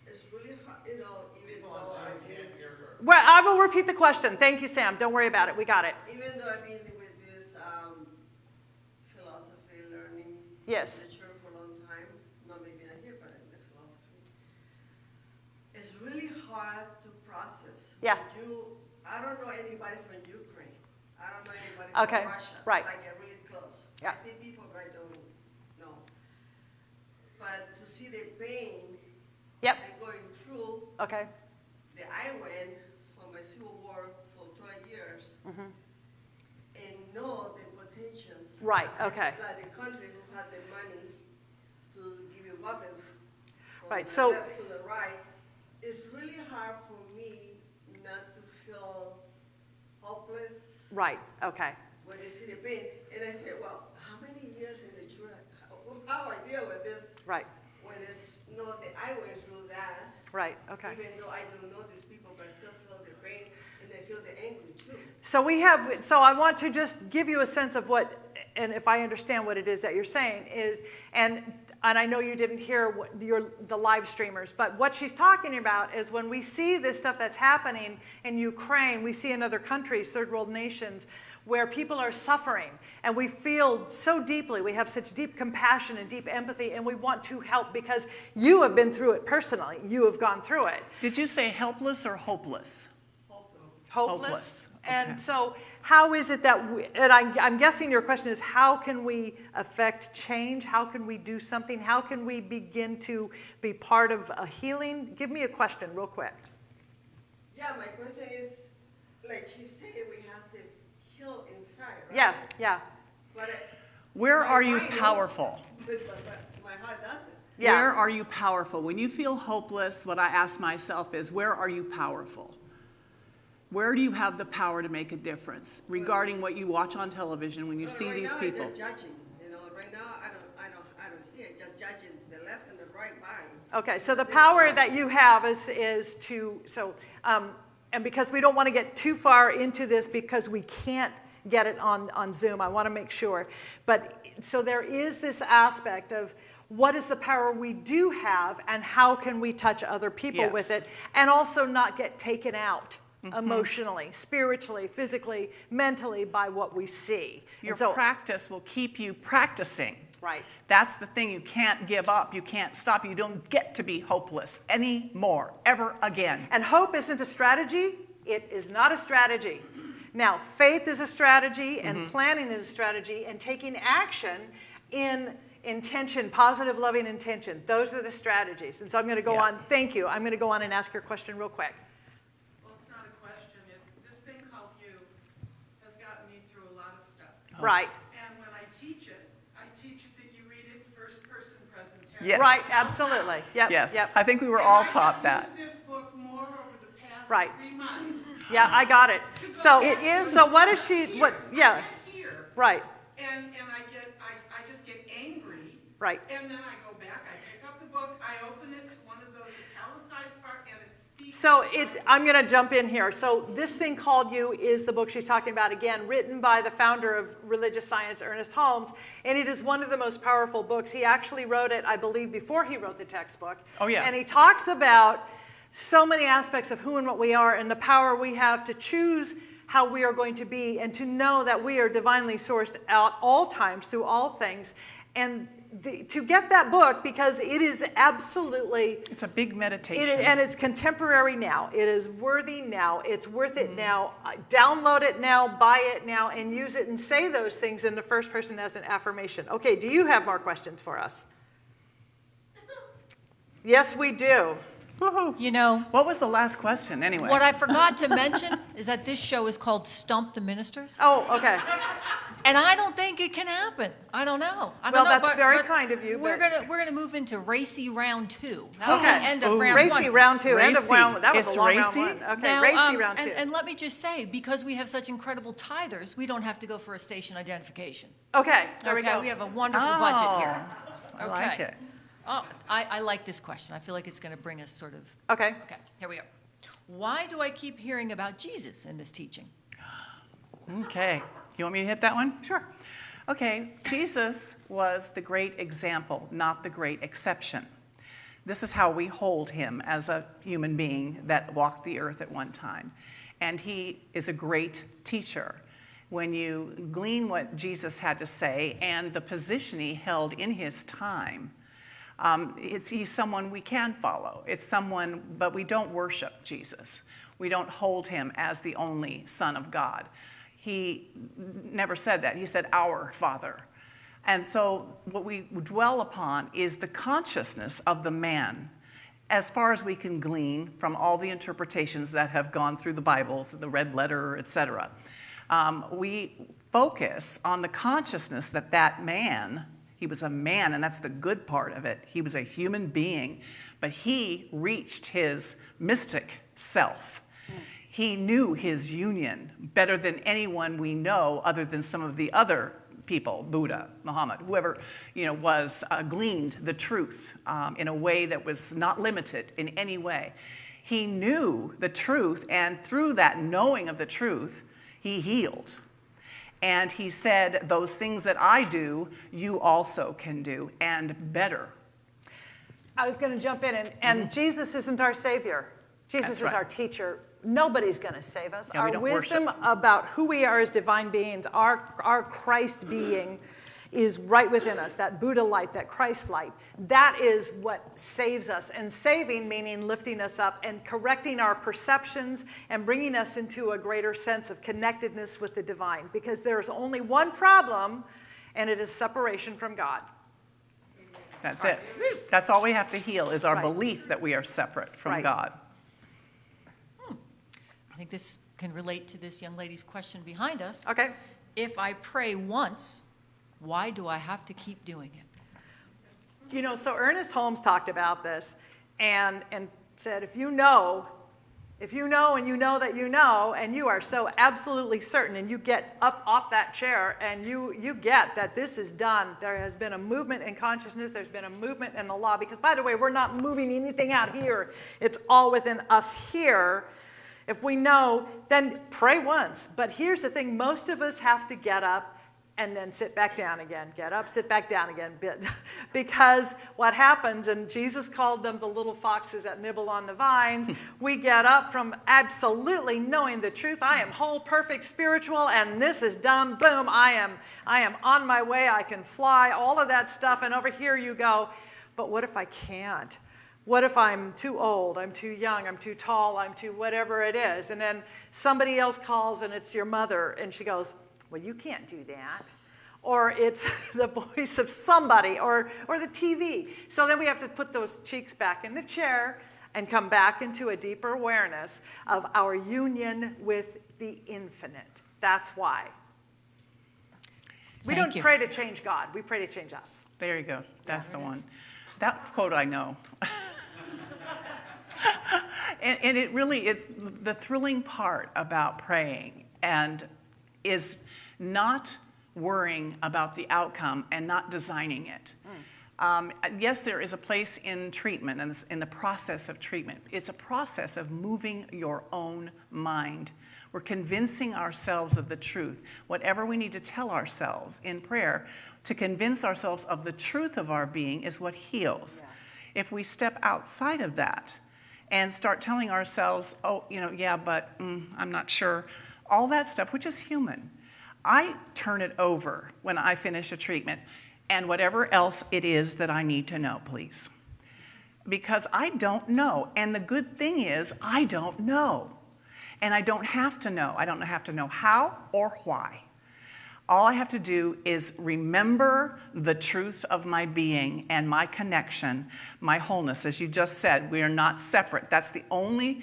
it's really hard, you know, even though I've been, Well, I will repeat the question. Thank you, Sam. Don't worry about it. We got it. even though I've been with this um, philosophy learning Yes. literature for a long time, not maybe not here, but in the philosophy, it's really hard to process. Yeah. You, I don't know anybody from Ukraine. I don't know anybody from Okay, Russia. right. Like get really close. Yeah. I see people, but I don't know. But to see the pain Yep. they're going through Okay. that I went from a civil war for 12 years mm-hmm. and know the potentials. Right, okay. Like the country who had the money to give you weapons Right, so- to the right. It's really hard for me not to feel hopeless Right. Okay. when they see the pain. And I say, well, how many years in the church, how, how I deal with this Right. when it's not that I went through that. Right. Okay. Even though I don't know these people, but I still feel the pain and I feel the anger too. So we have, so I want to just give you a sense of what, and if I understand what it is that you're saying is, and, and I know you didn't hear what your, the live streamers, but what she's talking about is when we see this stuff that's happening in Ukraine, we see in other countries, third world nations, where people are suffering and we feel so deeply, we have such deep compassion and deep empathy and we want to help because you have been through it personally. You have gone through it. Did you say helpless or hopeless? hopeless. Hopeless, And okay. so, how is it that, we, and I, I'm guessing your question is how can we affect change? How can we do something? How can we begin to be part of a healing? Give me a question, real quick. Yeah, my question is, like she said, we have to heal inside, right? Yeah, yeah, But uh, Where are you powerful? But, but, but my heart doesn't. yeah. Where are you powerful? When you feel hopeless, what I ask myself is, where are you powerful? Where do you have the power to make a difference regarding what you watch on television when you But see right these now, people? I'm just judging, you know, right now, I don't, I don't, I don't see it, just judging the left and the right mind. Okay, so the power that you have is, is to, so, um, and because we don't want to get too far into this because we can't get it on, on Zoom, I want to make sure. But, so there is this aspect of what is the power we do have and how can we touch other people with it and also not get taken out Mm-hmm. emotionally, spiritually, physically, mentally by what we see. Your so- practice will keep you practicing. Right. That's the thing. You can't give up. You can't stop. You don't get to be hopeless anymore, ever again. And hope isn't a strategy, it is not a strategy. Now, faith is a strategy, and mm-hmm. planning is a strategy, and taking action in intention, positive, loving intention. Those are the strategies. And so I'm going to go Yeah. on. Thank you. I'm going to go on and ask your question real quick. Well, it's not a question, it's, this thing called you has gotten me through a lot of stuff. Oh. Right. And when I teach it, I teach it that you read it first person presentation. Yes. Right, absolutely. Yep. Yes. Yep. I think we were And all I taught have that. used this book more over the past Right. three months. Yeah, I got it. So It is- So what is she? What? Yeah. I get here, Right. and, and I get, I, I just get angry. Right. And then I go back, I pick up the book, I open it to one of those italicized parts, and it speaks. So it, I'm going to jump in here. So this thing called You is the book she's talking about again, written by the founder of religious science, Ernest Holmes, and it is one of the most powerful books. He actually wrote it, I believe, before he wrote the textbook. Oh, yeah. And he talks about so many aspects of who and what we are and the power we have to choose how we are going to be and to know that we are divinely sourced at all times through all things. And the, to get that book, because it is absolutely It's a big meditation. it is, and it's contemporary now. It is worthy now. It's worth it now. Uh, Download it now, buy it now, and use it and say those things in the first person as an affirmation. Okay, do you have more questions for us? Yes, we do. Woohoo. You know, What was the last question, anyway? what I forgot to mention is that this show is called Stump the Ministers. Oh, okay. And I don't think it can happen. I don't know. I Well, don't know, that's but- very but kind of you, We're but- gonna we're gonna move into racy round two. That was Okay. the end of Ooh. round Racy one. round two, end of Racy. round. That was It's a long round racy? one. Okay, Now, racy um, round two. and, and let me just say, because we have such incredible tithers, we don't have to go for a station identification. okay, there we okay, go. we have a wonderful budget here. Oh, I like Okay. it. Oh, I, I like this question. I feel like it's going to bring us sort of. Okay. Okay, here we go. Why do I keep hearing about Jesus in this teaching? Okay. You want me to hit that one? Sure. Okay, Jesus was the great example, not the great exception. This is how we hold him as a human being that walked the earth at one time. And he is a great teacher. When you glean what Jesus had to say and the position he held in his time, um, it's, he's someone we can follow. It's someone, but we don't worship Jesus. We don't hold him as the only Son of God. He never said that. He said, Our Father. And so, what we dwell upon is the consciousness of the man, as far as we can glean from all the interpretations that have gone through the Bibles, the red letter, etc. Um, we focus on the consciousness that that man, he was a man, and that's the good part of it. He was a human being, but he reached his mystic self. He knew his union better than anyone we know, other than some of the other people, Buddha, Muhammad, whoever you know was uh, gleaned the truth um, in a way that was not limited in any way. He knew the truth, and through that knowing of the truth, he healed. And he said, Those things that I do, you also can do, and better. I was going to jump in, and, and Jesus isn't our Savior. Jesus Mm-hmm. That's is right. our teacher. Nobody's going to save us. Yeah, our wisdom worship. about who we are as divine beings, our, our Christ being, is right within us. That Buddha light, that Christ light. That is what saves us. And saving meaning lifting us up and correcting our perceptions and bringing us into a greater sense of connectedness with the divine. Because there's only one problem, and it is separation from God. That's it. That's all we have to heal is our Right. belief that we are separate from Right. God. Hmm. I think this can relate to this young lady's question behind us. Okay? If I pray once, why do I have to keep doing it? You know, so Ernest Holmes talked about this and, and said, if you know, if you know and you know that you know, and you are so absolutely certain, and you get up off that chair and you, you get that this is done, there has been a movement in consciousness, there's been a movement in the law, because by the way, we're not moving anything out here, it's all within us here. If we know, then pray once. But here's the thing most of us have to get up and then sit back down again. Get up, sit back down again. because what happens, and Jesus called them the little foxes that nibble on the vines, hmm. we get up from absolutely knowing the truth. I am whole, perfect, spiritual, and this is done. Boom, I am, I am on my way. I can fly, all of that stuff. And over here you go, but what if I can't? What if I'm too old, I'm too young, I'm too tall, I'm too whatever it is? And then somebody else calls and it's your mother and she goes, Well, you can't do that. Or it's the voice of somebody or, or the TV. So then we have to put those cheeks back in the chair and come back into a deeper awareness of our union with the infinite. That's why. We Thank don't you. pray to change God, we pray to change us. There you go. That's the one. is. That quote I know. and, and it really is the thrilling part about praying and is not worrying about the outcome and not designing it. Um, yes, there is a place in treatment and in the process of treatment. It's a process of moving your own mind. We're convincing ourselves of the truth. Whatever we need to tell ourselves in prayer to convince ourselves of the truth of our being is what heals. If we step outside of that and start telling ourselves, oh, you know, yeah, but mm, I'm not sure, all that stuff, which is human, I turn it over when I finish a treatment and whatever else it is that I need to know, please. Because I don't know. And the good thing is, I don't know. And I don't have to know. I don't have to know how or why. All I have to do is remember the truth of my being and my connection, my wholeness. As you just said, we are not separate. That's the only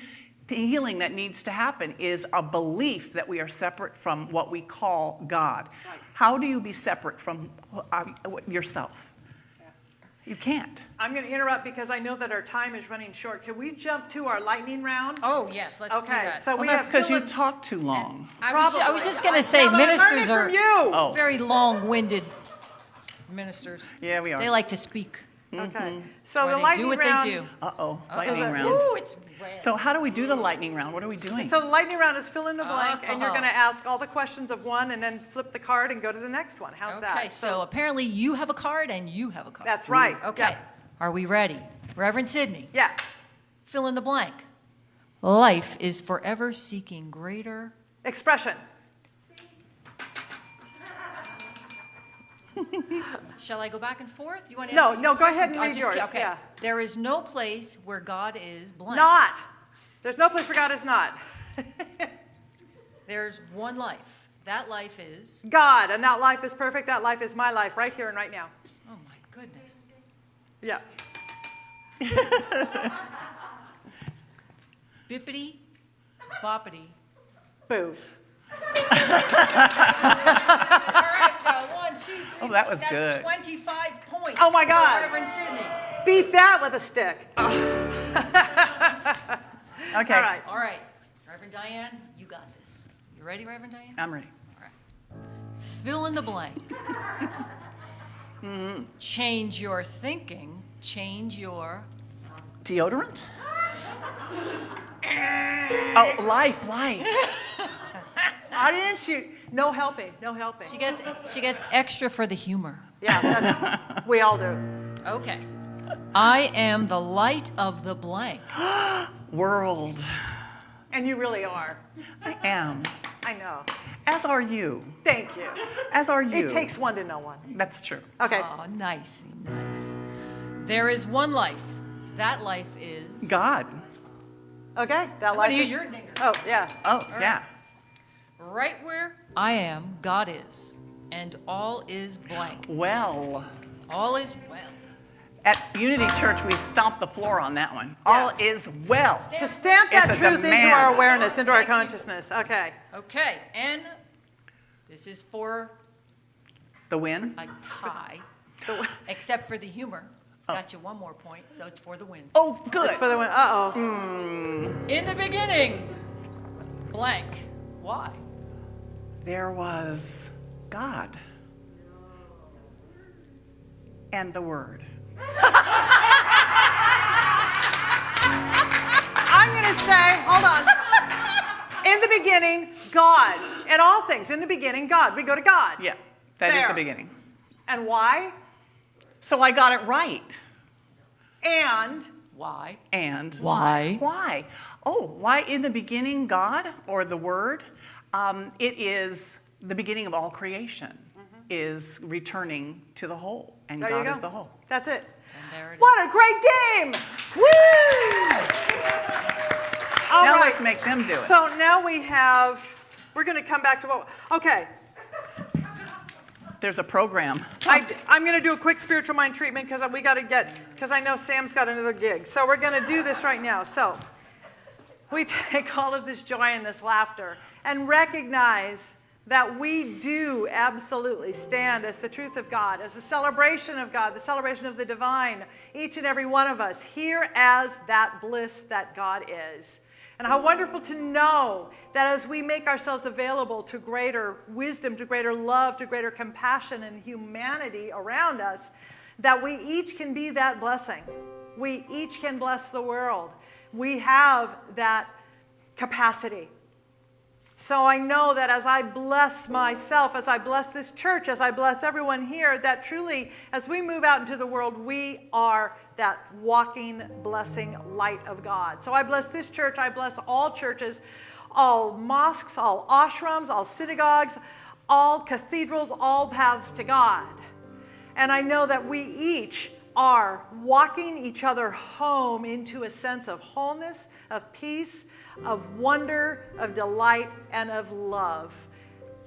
healing that needs to happen is a belief that we are separate from what we call God. How do you be separate from uh, yourself? You can't. I'm going to interrupt because I know that our time is running short. Can we jump to our lightning round? Oh, yes, let's do Okay, that. so Well, we that's because you Philip- talk too long. I was, I was just going to say, yeah, I learned ministers are you. Oh. very long-winded ministers. Yeah, we are. They like to speak. Okay. So Why the they lightning do what round. they do. Uh-oh, Is lightning round. Ooh, it's red. So how do we do the lightning round? What are we doing? So the lightning round is fill in the blank, and you're Uh-huh. going to ask all the questions of one, and then flip the card and go to the next one. How's that? Okay, so apparently you have a card and you have a card. That's right. Okay. Yeah. Are we ready? Reverend Sidney, Yeah. fill in the blank. Life is forever seeking greater. Expression. Shall I go back and forth? You want to No, answer no, your go ahead and read just- yours, Okay. yeah. There is no place where God is blank. Not. There's no place where God is not. There's one life. That life is. God, and that life is perfect. That life is my life right here and right now. Oh my goodness. Yeah. Bippity, boppity. Boo. Uh, one, two, three. Oh, that was That's good. 25 points. Oh, my God. Reverend Sidney. Beat that with a stick. Okay, All right. All right. Reverend Diane, you got this. You ready, Reverend Diane? I'm ready. All right. Fill in the blank. Change your thinking. Change your. Deodorant? Oh, life, life. Audience, you, no helping, no helping. She gets she gets extra for the humor. Yeah, that's, we all do. Okay. I am the light of the blank. World. And you really are. I am. I know. As are you. Thank you. As are you. It takes one to know one. That's true. Okay. Oh, nice, nice. There is one life. That life is God. Okay. That I'm life gonna use is- your name. Oh, yeah. Oh, right. yeah. Right where I am, God is, and all is blank. Well, All is well. at Unity Church, we stomped the floor on that one. All is well. To stamp that It's a truth into our awareness, into our Thank you. consciousness. Okay. Okay, and this is for The win? a tie, except for the humor. Got you one more point, so it's for the win. Oh, good. It's for the win. Uh oh. In the beginning, blank. Why? There was God and the Word. I'm going to say, hold on. In the beginning, God. In all things, in the beginning, God. We go to God. Yeah, that is There. the beginning. And why? So I got it right. And Why? And Why? Why? Oh, why in the beginning God or the Word? Um, it is the beginning of all creation. Is returning to the whole, and there God go. is the whole. That's it. And there it What a great game! Woo! All now right. let's make them do it. So now we have, we're going to come back to what, okay. There's a program. I, am going to do a quick spiritual mind treatment because we got to get, because I know Sam's got another gig. So we're going to do this right now. So we take all of this joy and this laughter and recognize that we do absolutely stand as the truth of God, as the celebration of God, the celebration of the divine, each and every one of us here as that bliss that God is. And how wonderful to know that as we make ourselves available to greater wisdom, to greater love, to greater compassion and humanity around us, that we each can be that blessing. We each can bless the world. We have that capacity. So I know that as I bless myself, as I bless this church, as I bless everyone here, that truly, as we move out into the world, we are that walking, blessing light of God. So I bless this church, I bless all churches, all mosques, all ashrams, all synagogues, all cathedrals, all paths to God. And I know that we each are walking each other home into a sense of wholeness, of peace, of wonder, of delight, and of love.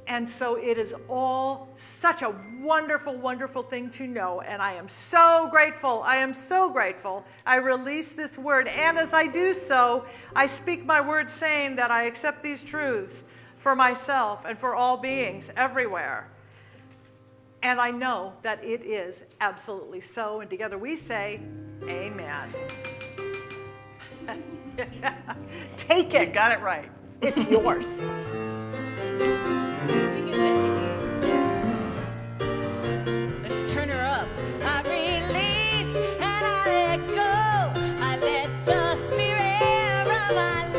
And so it is all such a wonderful, wonderful thing to know. And I am so grateful. I am so grateful. I release this word. And as I do so, I speak my word saying that I accept these truths for myself and for all beings everywhere. And I know that it is absolutely so. And together we say, Amen. Take it. You got it right. It's yours. Release and I let go. I let the spirit of my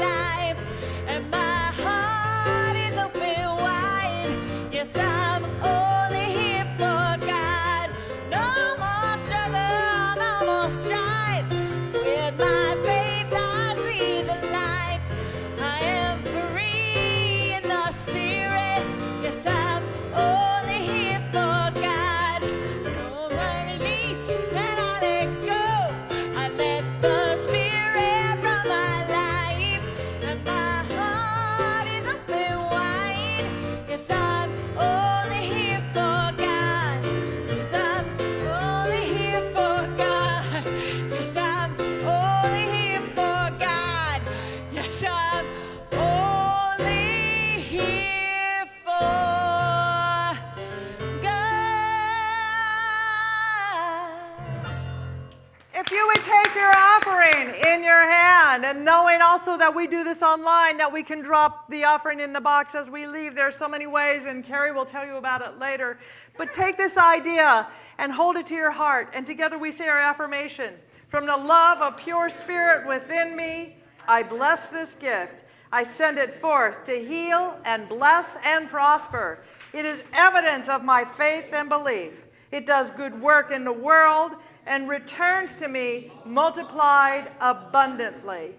can. And knowing also that we do this online, that we can drop the offering in the box as we leave. There's so many ways, and Carrie will tell you about it later. But take this idea and hold it to your heart. And together we say our affirmation. From the love of pure spirit within me, I bless this gift. I send it forth to heal and bless and prosper. It is evidence of my faith and belief. It does good work in the world and returns to me multiplied abundantly.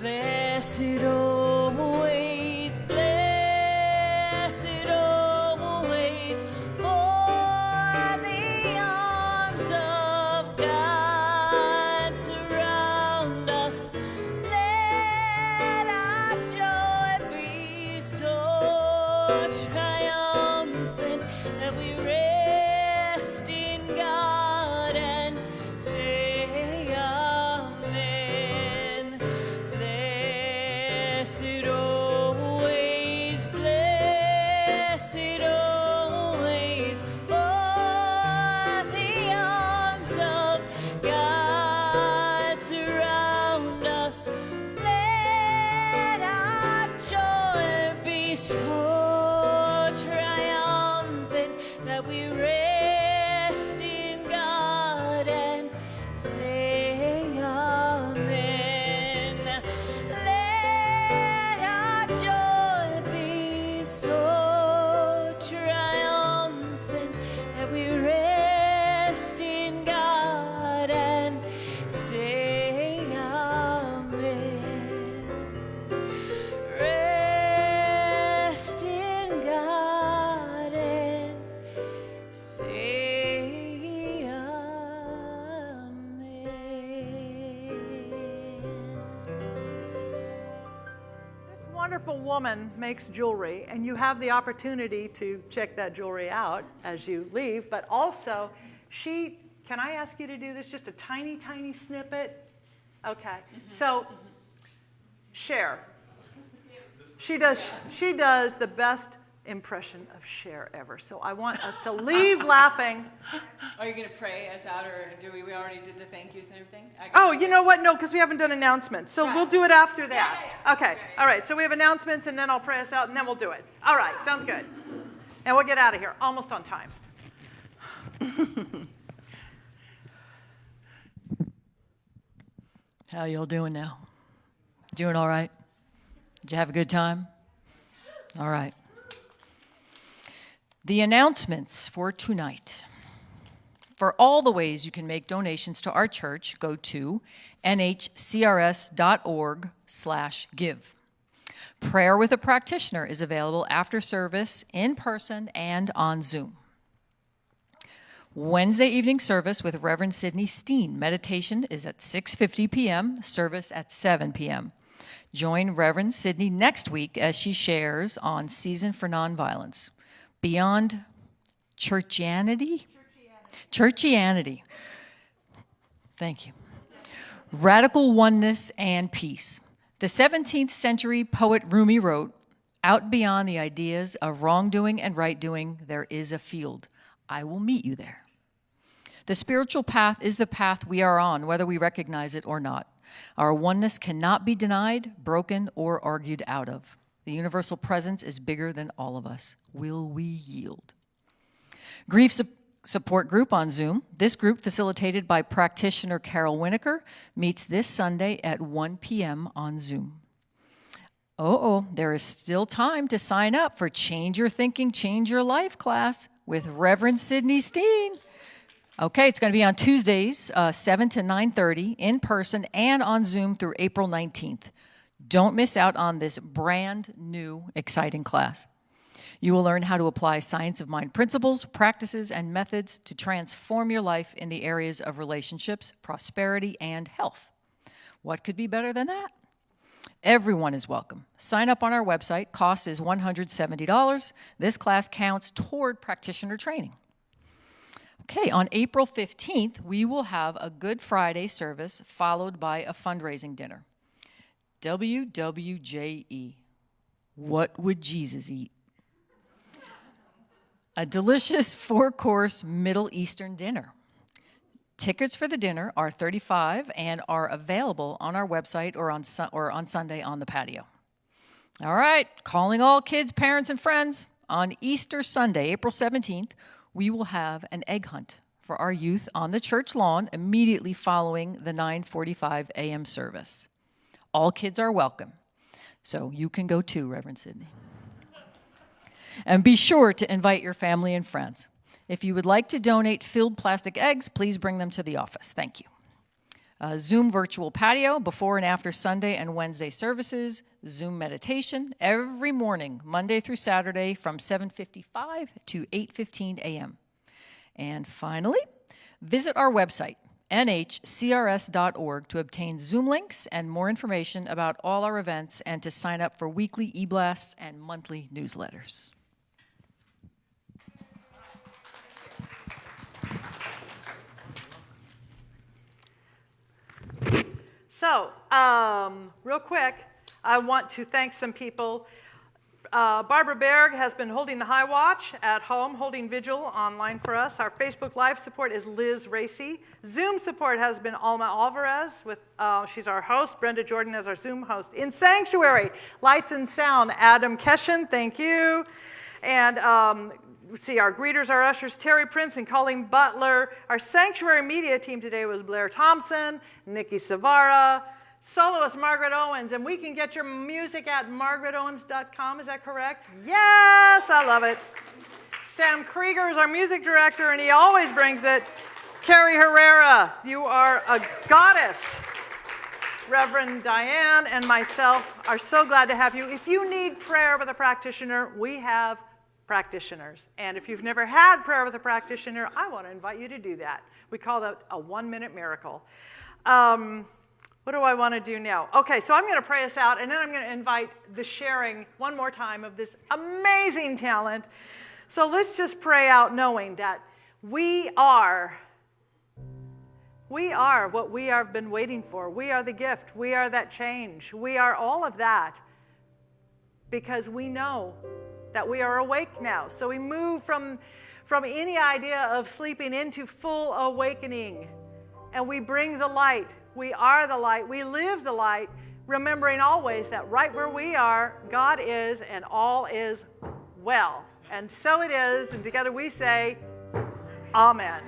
Blessed makes jewelry, and you have the opportunity to check that jewelry out as you leave. But also, she can I ask you to do this? Just a tiny, tiny snippet? Okay. So, share. She does, she does the best impression of Cher ever. So I want us to leave laughing. Are you going to pray us out, or do we, we already did the thank yous and everything? Oh, you know what? No, because we haven't done announcements. So we'll do it after that. yeah, Okay. All right. So we have announcements, and then I'll pray us out, and then we'll do it. All right. Sounds good. And we'll get out of here almost on time. How y'all doing now? Doing all right? Did you have a good time? All right. The announcements for tonight. For all the ways you can make donations to our church, go to nhcrs.org slash give. Prayer with a practitioner is available after service in person and on Zoom. Wednesday evening service with Reverend Sidney Steen. Meditation is at 6:50 p.m., service at 7 p.m. Join Reverend Sidney next week as she shares on Season for Nonviolence. Beyond churchianity? Churchianity. Thank you. Radical oneness and peace. The 17th century poet Rumi wrote, Out beyond the ideas of wrongdoing and right doing, there is a field. I will meet you there. The spiritual path is the path we are on, whether we recognize it or not. Our oneness cannot be denied, broken, or argued out of. The universal presence is bigger than all of us. Will we yield? Grief su- support group on Zoom. This group, facilitated by practitioner Carol Winokur, meets this Sunday at 1 p.m. on Zoom. Oh, oh, there is still time to sign up for Change Your Thinking, Change Your Life class with Reverend Sidney Steen. Okay, it's going to be on Tuesdays, uh, 7 to 9:30 in person and on Zoom through April 19th. Don't miss out on this brand new exciting class. You will learn how to apply science of mind principles, practices, and methods to transform your life in the areas of relationships, prosperity, and health. What could be better than that? Everyone is welcome. Sign up on our website. Cost is $170. This class counts toward practitioner training. Okay, on April 15th, we will have a Good Friday service followed by a fundraising dinner. WWJE. What would Jesus eat? a delicious four course Middle Eastern dinner. Tickets for the dinner are 35 and are available on our website or on, Su- or on Sunday on the patio. All right, calling all kids, parents, and friends. On Easter Sunday, April 17th, we will have an egg hunt for our youth on the church lawn immediately following the 9:45 a.m. service. All kids are welcome. So you can go too, Reverend Sidney. And be sure to invite your family and friends. If you would like to donate filled plastic eggs, please bring them to the office. Thank you. Uh, Zoom virtual patio before and after Sunday and Wednesday services. Zoom meditation every morning, Monday through Saturday from 7:55 to 8:15 a.m. And finally, visit our website nhcrs.org to obtain Zoom links and more information about all our events and to sign up for weekly e-blasts and monthly newsletters. So, um, real quick, I want to thank some people. Uh, Barbara Berg has been holding the high watch at home, holding vigil online for us. Our Facebook Live support is Liz Racy. Zoom support has been Alma Alvarez. With uh, she's our host. Brenda Jordan as our Zoom host. In Sanctuary, Lights and Sound, Adam Keshen. Thank you. And um, see our greeters, our ushers, Terry Prince and Colleen Butler. Our sanctuary media team today was Blair Thompson, Nikki Savara, soloist Margaret Owens, and we can get your music at margaretowens.com. Is that correct? Yes, I love it. Sam Krieger is our music director, and he always brings it. Carrie Herrera, you are a goddess. Reverend Diane and myself are so glad to have you. If you need prayer with a practitioner, we have practitioners. And if you've never had prayer with a practitioner, I want to invite you to do that. We call that a one minute miracle. Um, what do I want to do now? Okay, so I'm going to pray us out, and then I'm going to invite the sharing one more time of this amazing talent. So let's just pray out knowing that we are. We are what we have been waiting for. We are the gift. We are that change. We are all of that because we know that we are awake now. So we move from, from any idea of sleeping into full awakening. And we bring the light. We are the light. We live the light, remembering always that right where we are, God is, and all is well. And so it is. And together we say, Amen.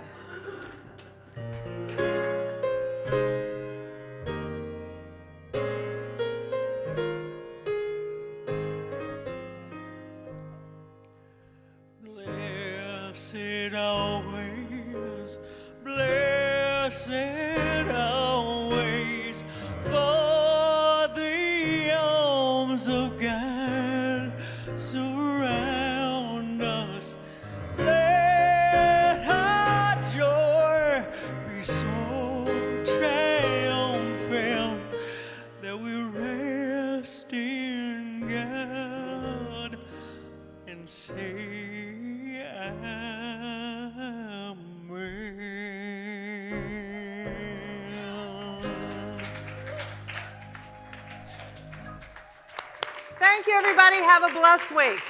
Blessed week.